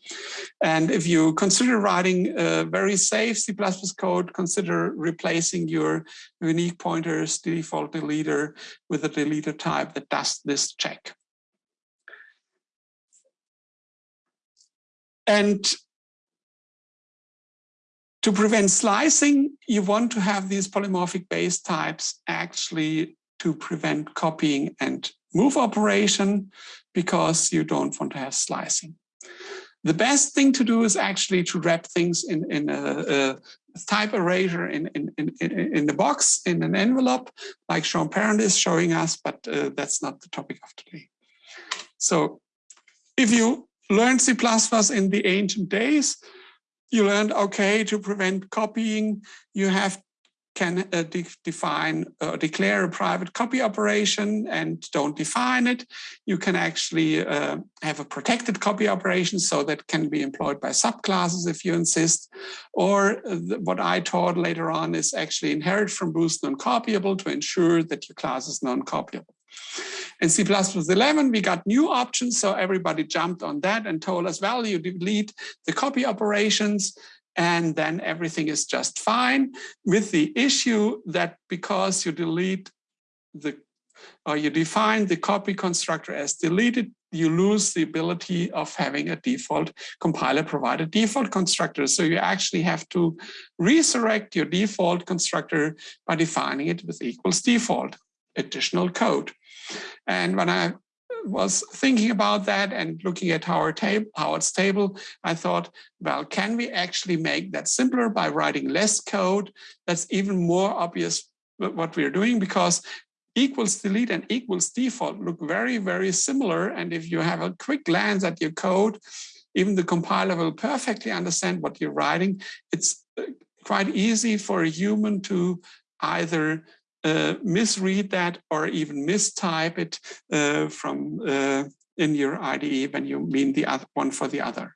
And if you consider writing a very safe C++ code, consider replacing your unique pointers default deleter with a deleter type that does this check. And to prevent slicing, you want to have these polymorphic base types actually to prevent copying and move operation because you don't want to have slicing. The best thing to do is actually to wrap things in, in a, a type erasure in, in, in, in the box, in an envelope, like Sean Parent is showing us, but uh, that's not the topic of today. So if you learned C++ in the ancient days, you learned, okay, to prevent copying, you have can uh, de define uh, declare a private copy operation and don't define it. You can actually uh, have a protected copy operation so that can be employed by subclasses if you insist. Or uh, what I taught later on is actually inherit from boost non-copyable to ensure that your class is non-copyable. In C++11, we got new options, so everybody jumped on that and told us, well, you delete the copy operations and then everything is just fine with the issue that because you delete the or you define the copy constructor as deleted, you lose the ability of having a default compiler provided default constructor. So you actually have to resurrect your default constructor by defining it with equals default additional code. And when I was thinking about that and looking at Howard tab Howard's table, I thought, well, can we actually make that simpler by writing less code? That's even more obvious what we're doing because equals delete and equals default look very, very similar. And if you have a quick glance at your code, even the compiler will perfectly understand what you're writing. It's uh, quite easy for a human to either uh, misread that or even mistype it uh, from uh, in your IDE when you mean the other one for the other.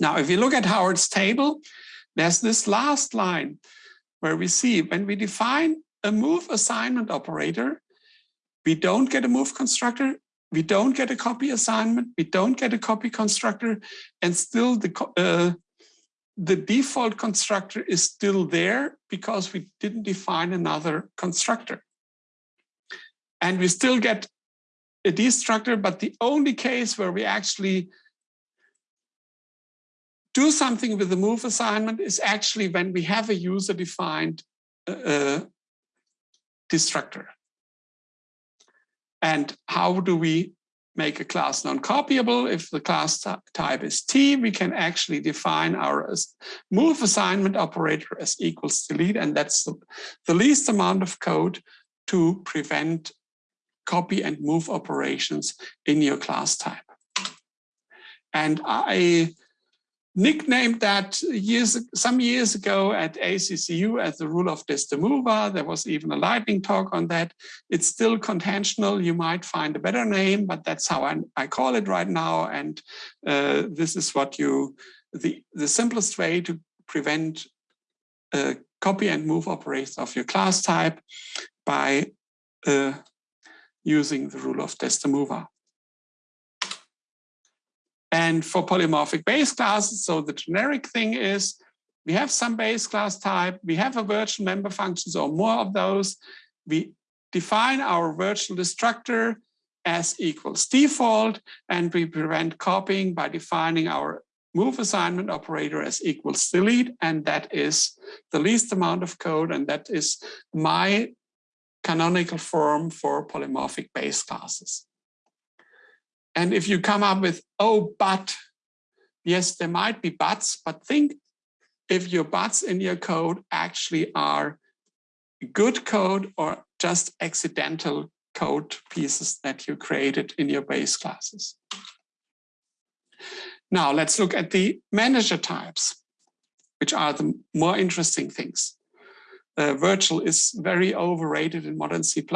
Now, if you look at Howard's table, there's this last line where we see when we define a move assignment operator, we don't get a move constructor, we don't get a copy assignment, we don't get a copy constructor, and still the, uh, the default constructor is still there because we didn't define another constructor. And we still get a destructor, but the only case where we actually do something with the move assignment is actually when we have a user defined uh, uh, destructor. And how do we make a class non-copyable? If the class type is T, we can actually define our move assignment operator as equals delete, and that's the, the least amount of code to prevent copy and move operations in your class type. And I nicknamed that years some years ago at ACCU as the rule of Desdemova. There was even a lightning talk on that. It's still contentional. You might find a better name, but that's how I, I call it right now. And uh, this is what you, the, the simplest way to prevent uh, copy and move operations of your class type by uh, using the rule of Desdemova. And for polymorphic base classes, so the generic thing is we have some base class type, we have a virtual member functions or more of those. We define our virtual destructor as equals default, and we prevent copying by defining our move assignment operator as equals delete, and that is the least amount of code, and that is my canonical form for polymorphic base classes. And if you come up with, oh, but, yes, there might be buts, but think if your buts in your code actually are good code or just accidental code pieces that you created in your base classes. Now let's look at the manager types, which are the more interesting things. Uh, virtual is very overrated in modern C++.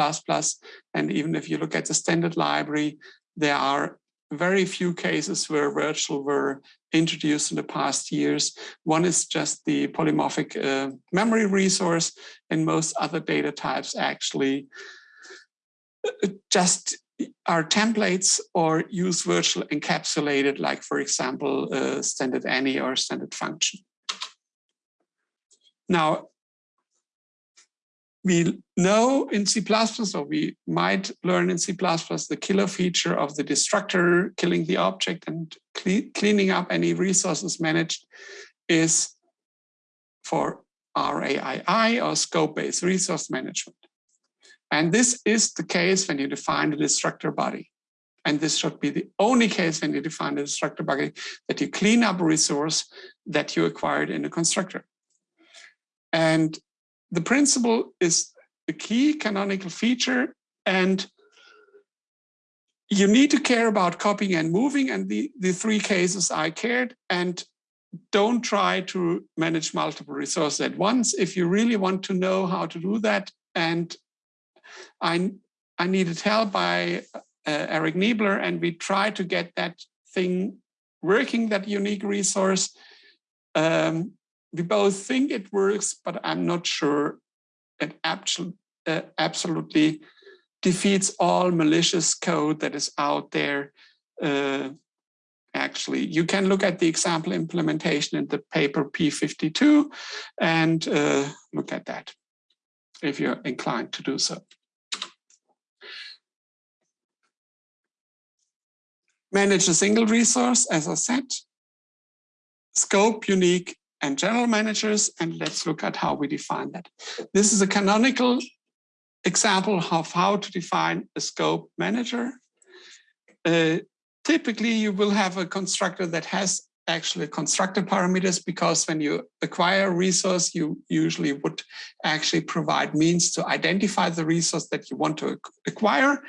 And even if you look at the standard library, there are very few cases where virtual were introduced in the past years. One is just the polymorphic uh, memory resource and most other data types actually uh, just are templates or use virtual encapsulated, like for example, uh, standard any or standard function. Now, we know in C++, or we might learn in C++, the killer feature of the destructor killing the object and cleaning up any resources managed is for RAII or scope-based resource management. And this is the case when you define the destructor body. And this should be the only case when you define the destructor body that you clean up a resource that you acquired in a constructor. And the principle is a key canonical feature and you need to care about copying and moving and the, the three cases I cared and don't try to manage multiple resources at once. If you really want to know how to do that and I, I needed help by uh, Eric Niebler and we tried to get that thing working, that unique resource. Um, we both think it works, but I'm not sure it uh, absolutely defeats all malicious code that is out there. Uh, actually, you can look at the example implementation in the paper P52 and uh, look at that if you're inclined to do so. Manage a single resource, as I said. Scope, unique, and general managers, and let's look at how we define that. This is a canonical example of how to define a scope manager. Uh, typically, you will have a constructor that has actually constructor parameters because when you acquire a resource, you usually would actually provide means to identify the resource that you want to acquire.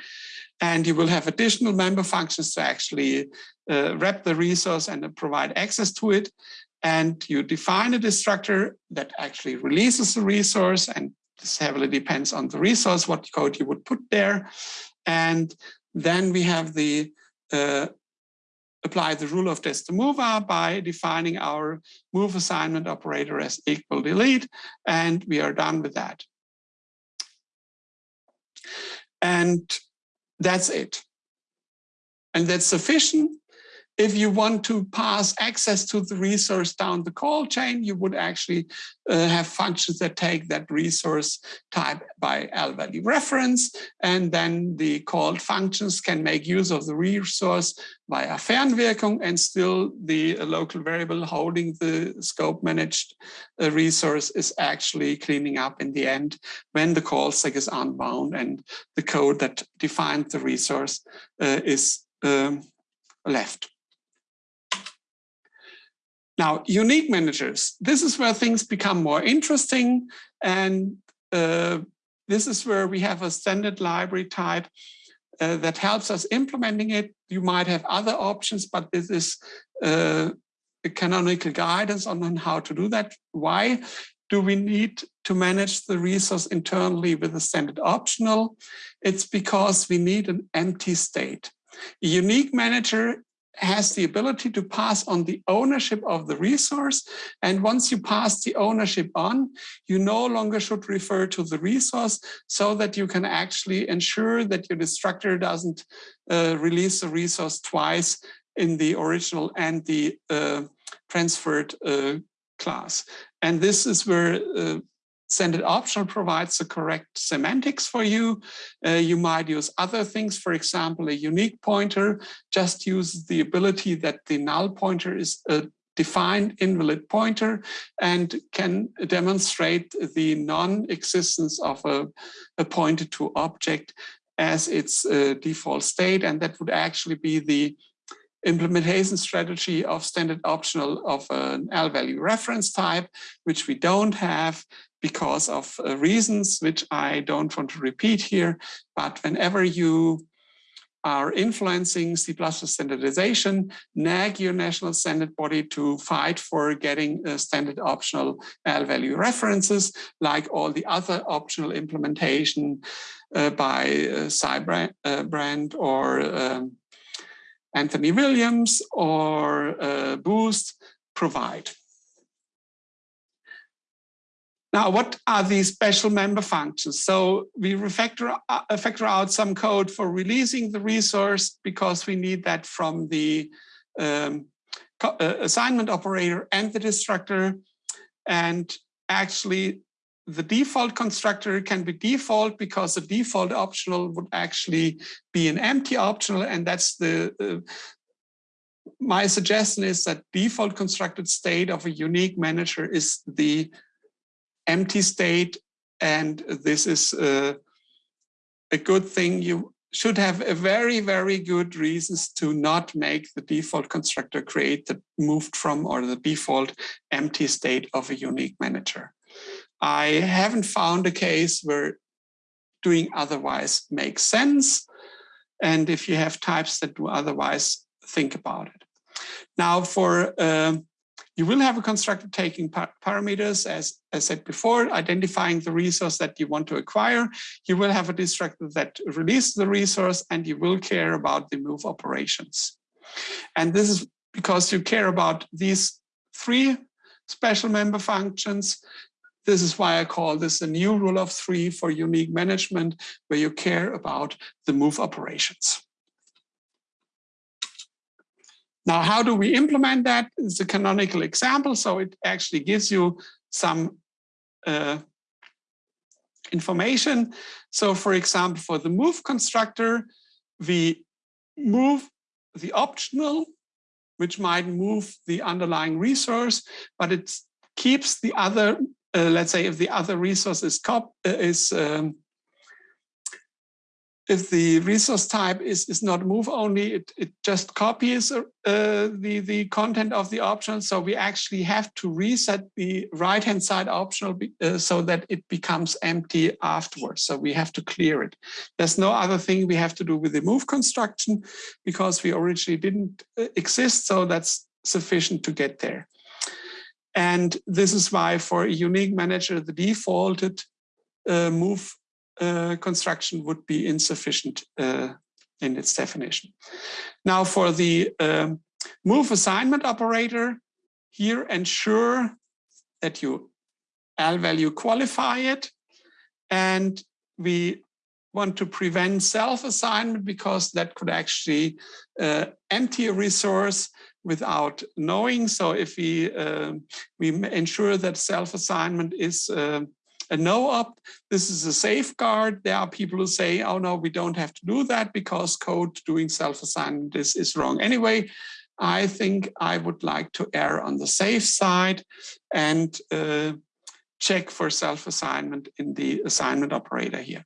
And you will have additional member functions to actually uh, wrap the resource and provide access to it and you define a destructor that actually releases the resource and this heavily depends on the resource, what code you would put there. And then we have the uh, apply the rule of DesDeMovA by defining our move assignment operator as equal delete, and we are done with that. And that's it. and that's sufficient. If you want to pass access to the resource down the call chain, you would actually uh, have functions that take that resource type by L value reference, and then the called functions can make use of the resource via Fernwirkung, and still the local variable holding the scope managed uh, resource is actually cleaning up in the end when the call stack is unbound and the code that defined the resource uh, is um, left. Now, unique managers, this is where things become more interesting. And uh, this is where we have a standard library type uh, that helps us implementing it. You might have other options, but this is uh, a canonical guidance on, on how to do that. Why do we need to manage the resource internally with a standard optional? It's because we need an empty state. A unique manager has the ability to pass on the ownership of the resource. And once you pass the ownership on, you no longer should refer to the resource so that you can actually ensure that your destructor doesn't uh, release the resource twice in the original and the uh, transferred uh, class. And this is where uh, Standard optional provides the correct semantics for you. Uh, you might use other things, for example, a unique pointer just uses the ability that the null pointer is a defined invalid pointer and can demonstrate the non-existence of a, a pointer to object as its uh, default state. And that would actually be the implementation strategy of standard optional of an L value reference type, which we don't have because of uh, reasons which I don't want to repeat here. But whenever you are influencing C++ standardization, nag your national standard body to fight for getting uh, standard optional L value references, like all the other optional implementation uh, by uh, Sy Brand uh, or um, Anthony Williams or uh, Boost provide. Now, what are these special member functions? So we refactor, uh, factor out some code for releasing the resource because we need that from the um, uh, assignment operator and the destructor. And actually, the default constructor can be default because the default optional would actually be an empty optional. And that's the, uh, my suggestion is that default constructed state of a unique manager is the empty state. And this is uh, a good thing. You should have a very, very good reasons to not make the default constructor create the moved from or the default empty state of a unique manager. I haven't found a case where doing otherwise makes sense. And if you have types that do otherwise, think about it. Now for um, you will have a constructor taking par parameters, as I said before, identifying the resource that you want to acquire. You will have a destructor that releases the resource and you will care about the move operations. And this is because you care about these three special member functions. This is why I call this a new rule of three for unique management, where you care about the move operations. Now, how do we implement that? It's a canonical example, so it actually gives you some uh, information. So for example, for the move constructor, we move the optional, which might move the underlying resource, but it keeps the other, uh, let's say if the other resource is, cop uh, is um, if the resource type is, is not move only, it, it just copies uh, the, the content of the optional. So we actually have to reset the right-hand side optional uh, so that it becomes empty afterwards. So we have to clear it. There's no other thing we have to do with the move construction because we originally didn't uh, exist. So that's sufficient to get there. And this is why for a unique manager, the defaulted uh, move uh, construction would be insufficient uh, in its definition. Now for the um, move assignment operator, here ensure that you L value qualify it and we want to prevent self-assignment because that could actually uh, empty a resource without knowing. So if we uh, we ensure that self-assignment is uh, a no-op, this is a safeguard. There are people who say, oh no, we don't have to do that because code doing self-assignment is, is wrong anyway. I think I would like to err on the safe side and uh, check for self-assignment in the assignment operator here.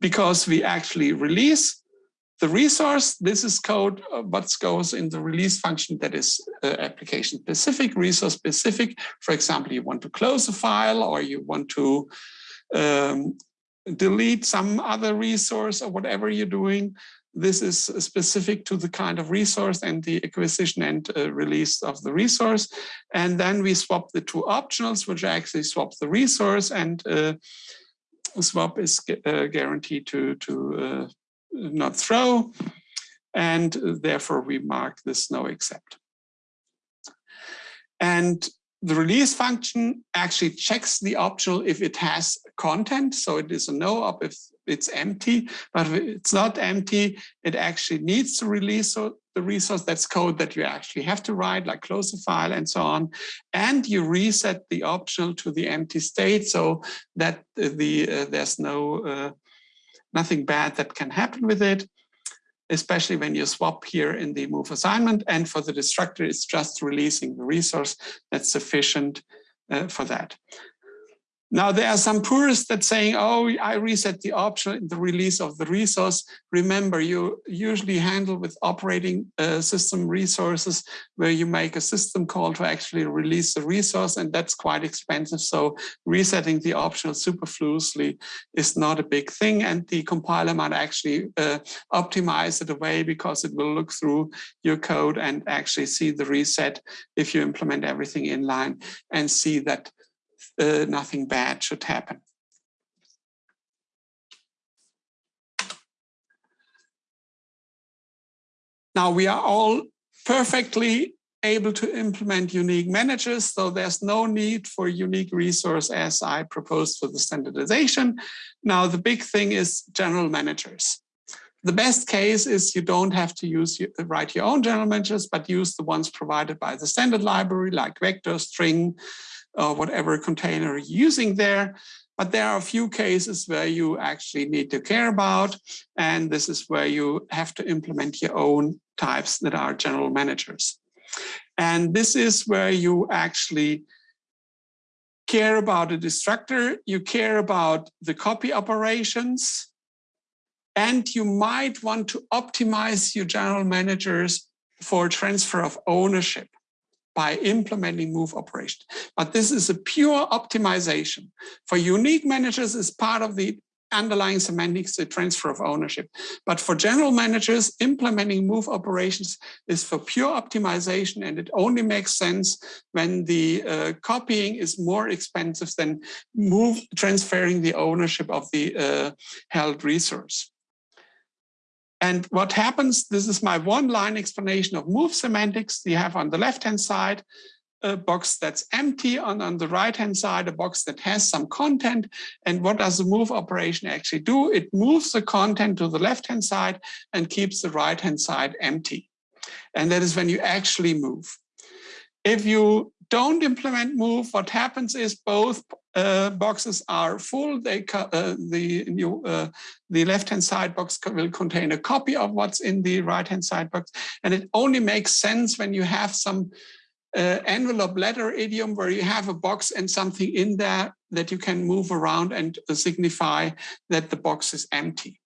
Because we actually release the resource, this is code uh, what goes in the release function that is uh, application specific, resource specific. For example, you want to close a file or you want to um, delete some other resource or whatever you're doing. This is specific to the kind of resource and the acquisition and uh, release of the resource. And then we swap the two optionals, which actually swap the resource and uh, swap is uh, guaranteed to, to uh, not throw. And therefore we mark this noexcept. And the release function actually checks the optional if it has content. So it is a no op if it's empty, but if it's not empty, it actually needs to release the resource. That's code that you actually have to write, like close a file and so on. And you reset the optional to the empty state so that the uh, there's no uh, nothing bad that can happen with it especially when you swap here in the move assignment. And for the destructor, it's just releasing the resource that's sufficient uh, for that. Now, there are some purists that saying, oh, I reset the option in the release of the resource. Remember, you usually handle with operating uh, system resources where you make a system call to actually release the resource, and that's quite expensive. So resetting the optional superfluously is not a big thing, and the compiler might actually uh, optimize it away because it will look through your code and actually see the reset if you implement everything in line and see that uh, nothing bad should happen. Now we are all perfectly able to implement unique managers, so there's no need for unique resource as I proposed for the standardization. Now the big thing is general managers. The best case is you don't have to use write your own general managers, but use the ones provided by the standard library like vector, string, uh, whatever container you're using there. But there are a few cases where you actually need to care about, and this is where you have to implement your own types that are general managers. And this is where you actually care about a destructor, you care about the copy operations, and you might want to optimize your general managers for transfer of ownership by implementing move operation. But this is a pure optimization. For unique managers is part of the underlying semantics, the transfer of ownership. But for general managers, implementing move operations is for pure optimization and it only makes sense when the uh, copying is more expensive than move transferring the ownership of the uh, held resource. And what happens, this is my one line explanation of move semantics. You have on the left-hand side a box that's empty and on the right-hand side, a box that has some content. And what does the move operation actually do? It moves the content to the left-hand side and keeps the right-hand side empty. And that is when you actually move. If you don't implement move, what happens is both uh, boxes are full. They uh, the new uh, the left hand side box will contain a copy of what's in the right hand side box, and it only makes sense when you have some uh, envelope letter idiom where you have a box and something in there that you can move around and signify that the box is empty.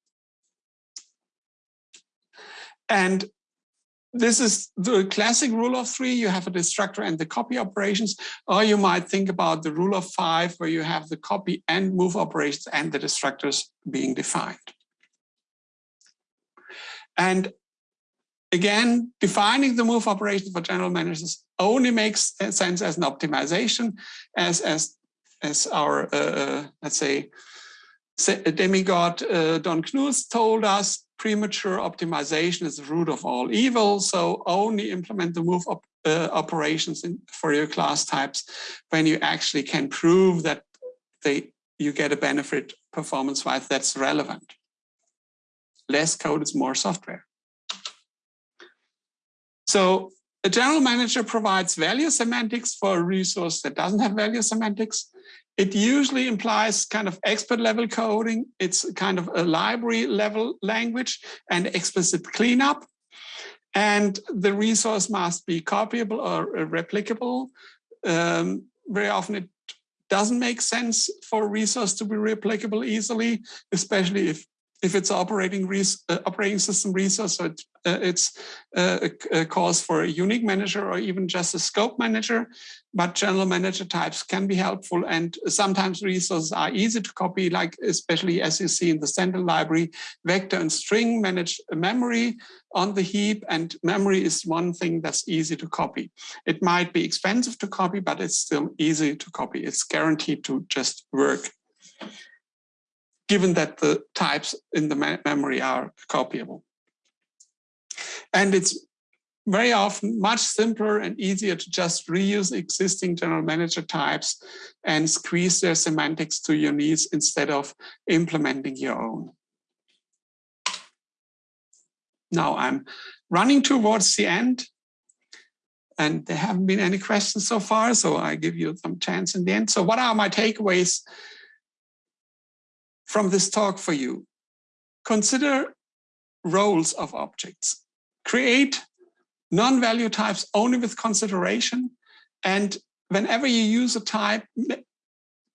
And this is the classic rule of three. You have a destructor and the copy operations, or you might think about the rule of five, where you have the copy and move operations and the destructors being defined. And again, defining the move operations for general managers only makes sense as an optimization, as as as our uh, uh let's say demigod uh, Don Knuth told us premature optimization is the root of all evil. So only implement the move op uh, operations in, for your class types when you actually can prove that they you get a benefit performance-wise that's relevant. less code is more software. So a general manager provides value semantics for a resource that doesn't have value semantics. It usually implies kind of expert level coding. It's kind of a library level language and explicit cleanup. And the resource must be copyable or replicable. Um, very often it doesn't make sense for a resource to be replicable easily, especially if if it's operating uh, operating system resource, so it, uh, it's a, a, cause for a unique manager or even just a scope manager. But general manager types can be helpful, and sometimes resources are easy to copy, like especially as you see in the standard library, vector and string manage memory on the heap, and memory is one thing that's easy to copy. It might be expensive to copy, but it's still easy to copy. It's guaranteed to just work given that the types in the memory are copyable. And it's very often much simpler and easier to just reuse existing general manager types and squeeze their semantics to your needs instead of implementing your own. Now I'm running towards the end and there haven't been any questions so far, so I give you some chance in the end. So what are my takeaways from this talk for you. Consider roles of objects. Create non-value types only with consideration. And whenever you use a type,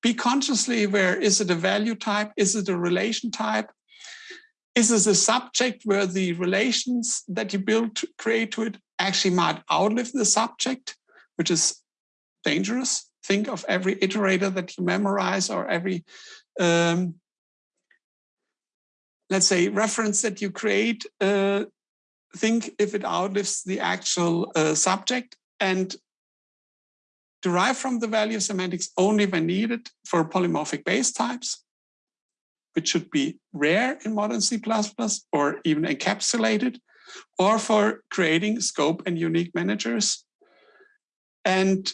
be consciously aware, is it a value type? Is it a relation type? Is it a subject where the relations that you build to create to it actually might outlive the subject, which is dangerous? Think of every iterator that you memorize or every um, let's say, reference that you create, uh, think if it outlives the actual uh, subject and derive from the value semantics only when needed for polymorphic base types, which should be rare in modern C++ or even encapsulated, or for creating scope and unique managers. And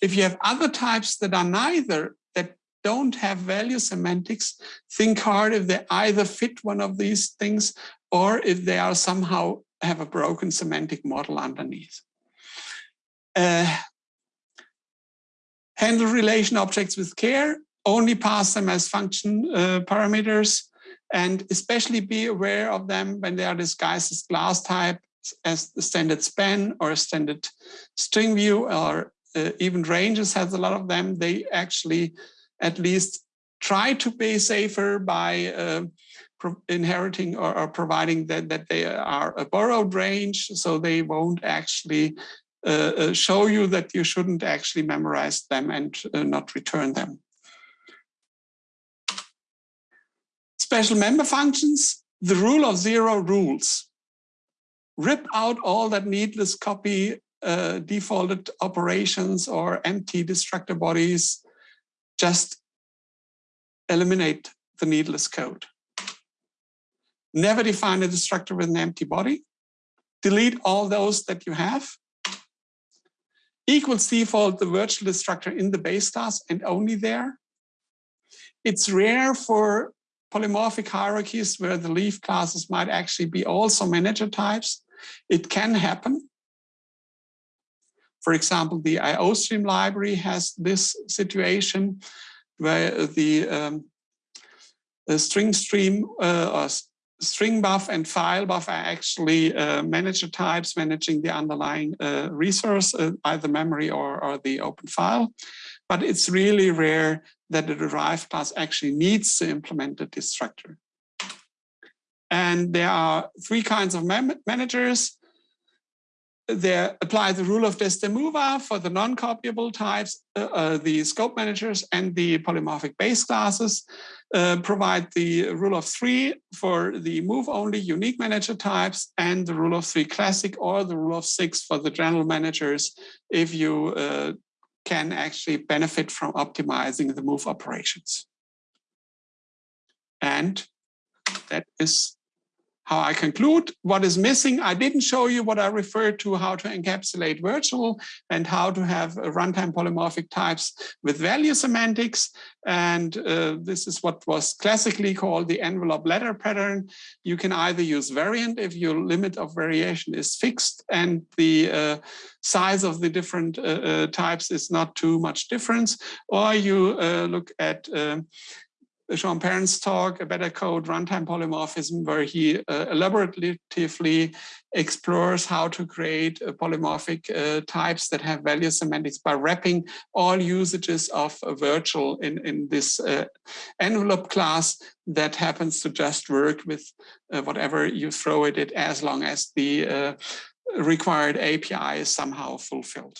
if you have other types that are neither don't have value semantics, think hard if they either fit one of these things or if they are somehow have a broken semantic model underneath. Uh, handle relation objects with care, only pass them as function uh, parameters, and especially be aware of them when they are disguised as class type, as the standard span or standard string view, or uh, even ranges has a lot of them. They actually at least try to be safer by uh, inheriting or, or, providing that, that they are a borrowed range so they won't actually uh, uh, show you that you shouldn't actually memorize them and uh, not return them. Special member functions, the rule of zero rules. Rip out all that needless copy uh, defaulted operations or empty destructor bodies just eliminate the needless code. Never define a destructor with an empty body. Delete all those that you have. Equals default the virtual destructor in the base class and only there. It's rare for polymorphic hierarchies where the leaf classes might actually be also manager types. It can happen. For example, the IOStream library has this situation where the, um, the string stream uh, or stringbuf and filebuf are actually uh, manager types managing the underlying uh, resource, uh, either memory or, or the open file. But it's really rare that the derived class actually needs to implement a destructor. And there are three kinds of managers they apply the rule of DesDeMovA for the non-copyable types, uh, uh, the scope managers and the polymorphic base classes, uh, provide the rule of three for the move-only unique manager types and the rule of three classic or the rule of six for the general managers if you uh, can actually benefit from optimizing the move operations. And that is how I conclude what is missing. I didn't show you what I referred to, how to encapsulate virtual and how to have runtime polymorphic types with value semantics. And uh, this is what was classically called the envelope letter pattern. You can either use variant if your limit of variation is fixed and the uh, size of the different uh, uh types is not too much difference, or you uh, look at Sean Parent's talk, A Better Code, Runtime Polymorphism, where he uh, elaboratively explores how to create uh, polymorphic uh, types that have value semantics by wrapping all usages of virtual in, in this uh, envelope class that happens to just work with uh, whatever you throw at it as long as the uh, required API is somehow fulfilled.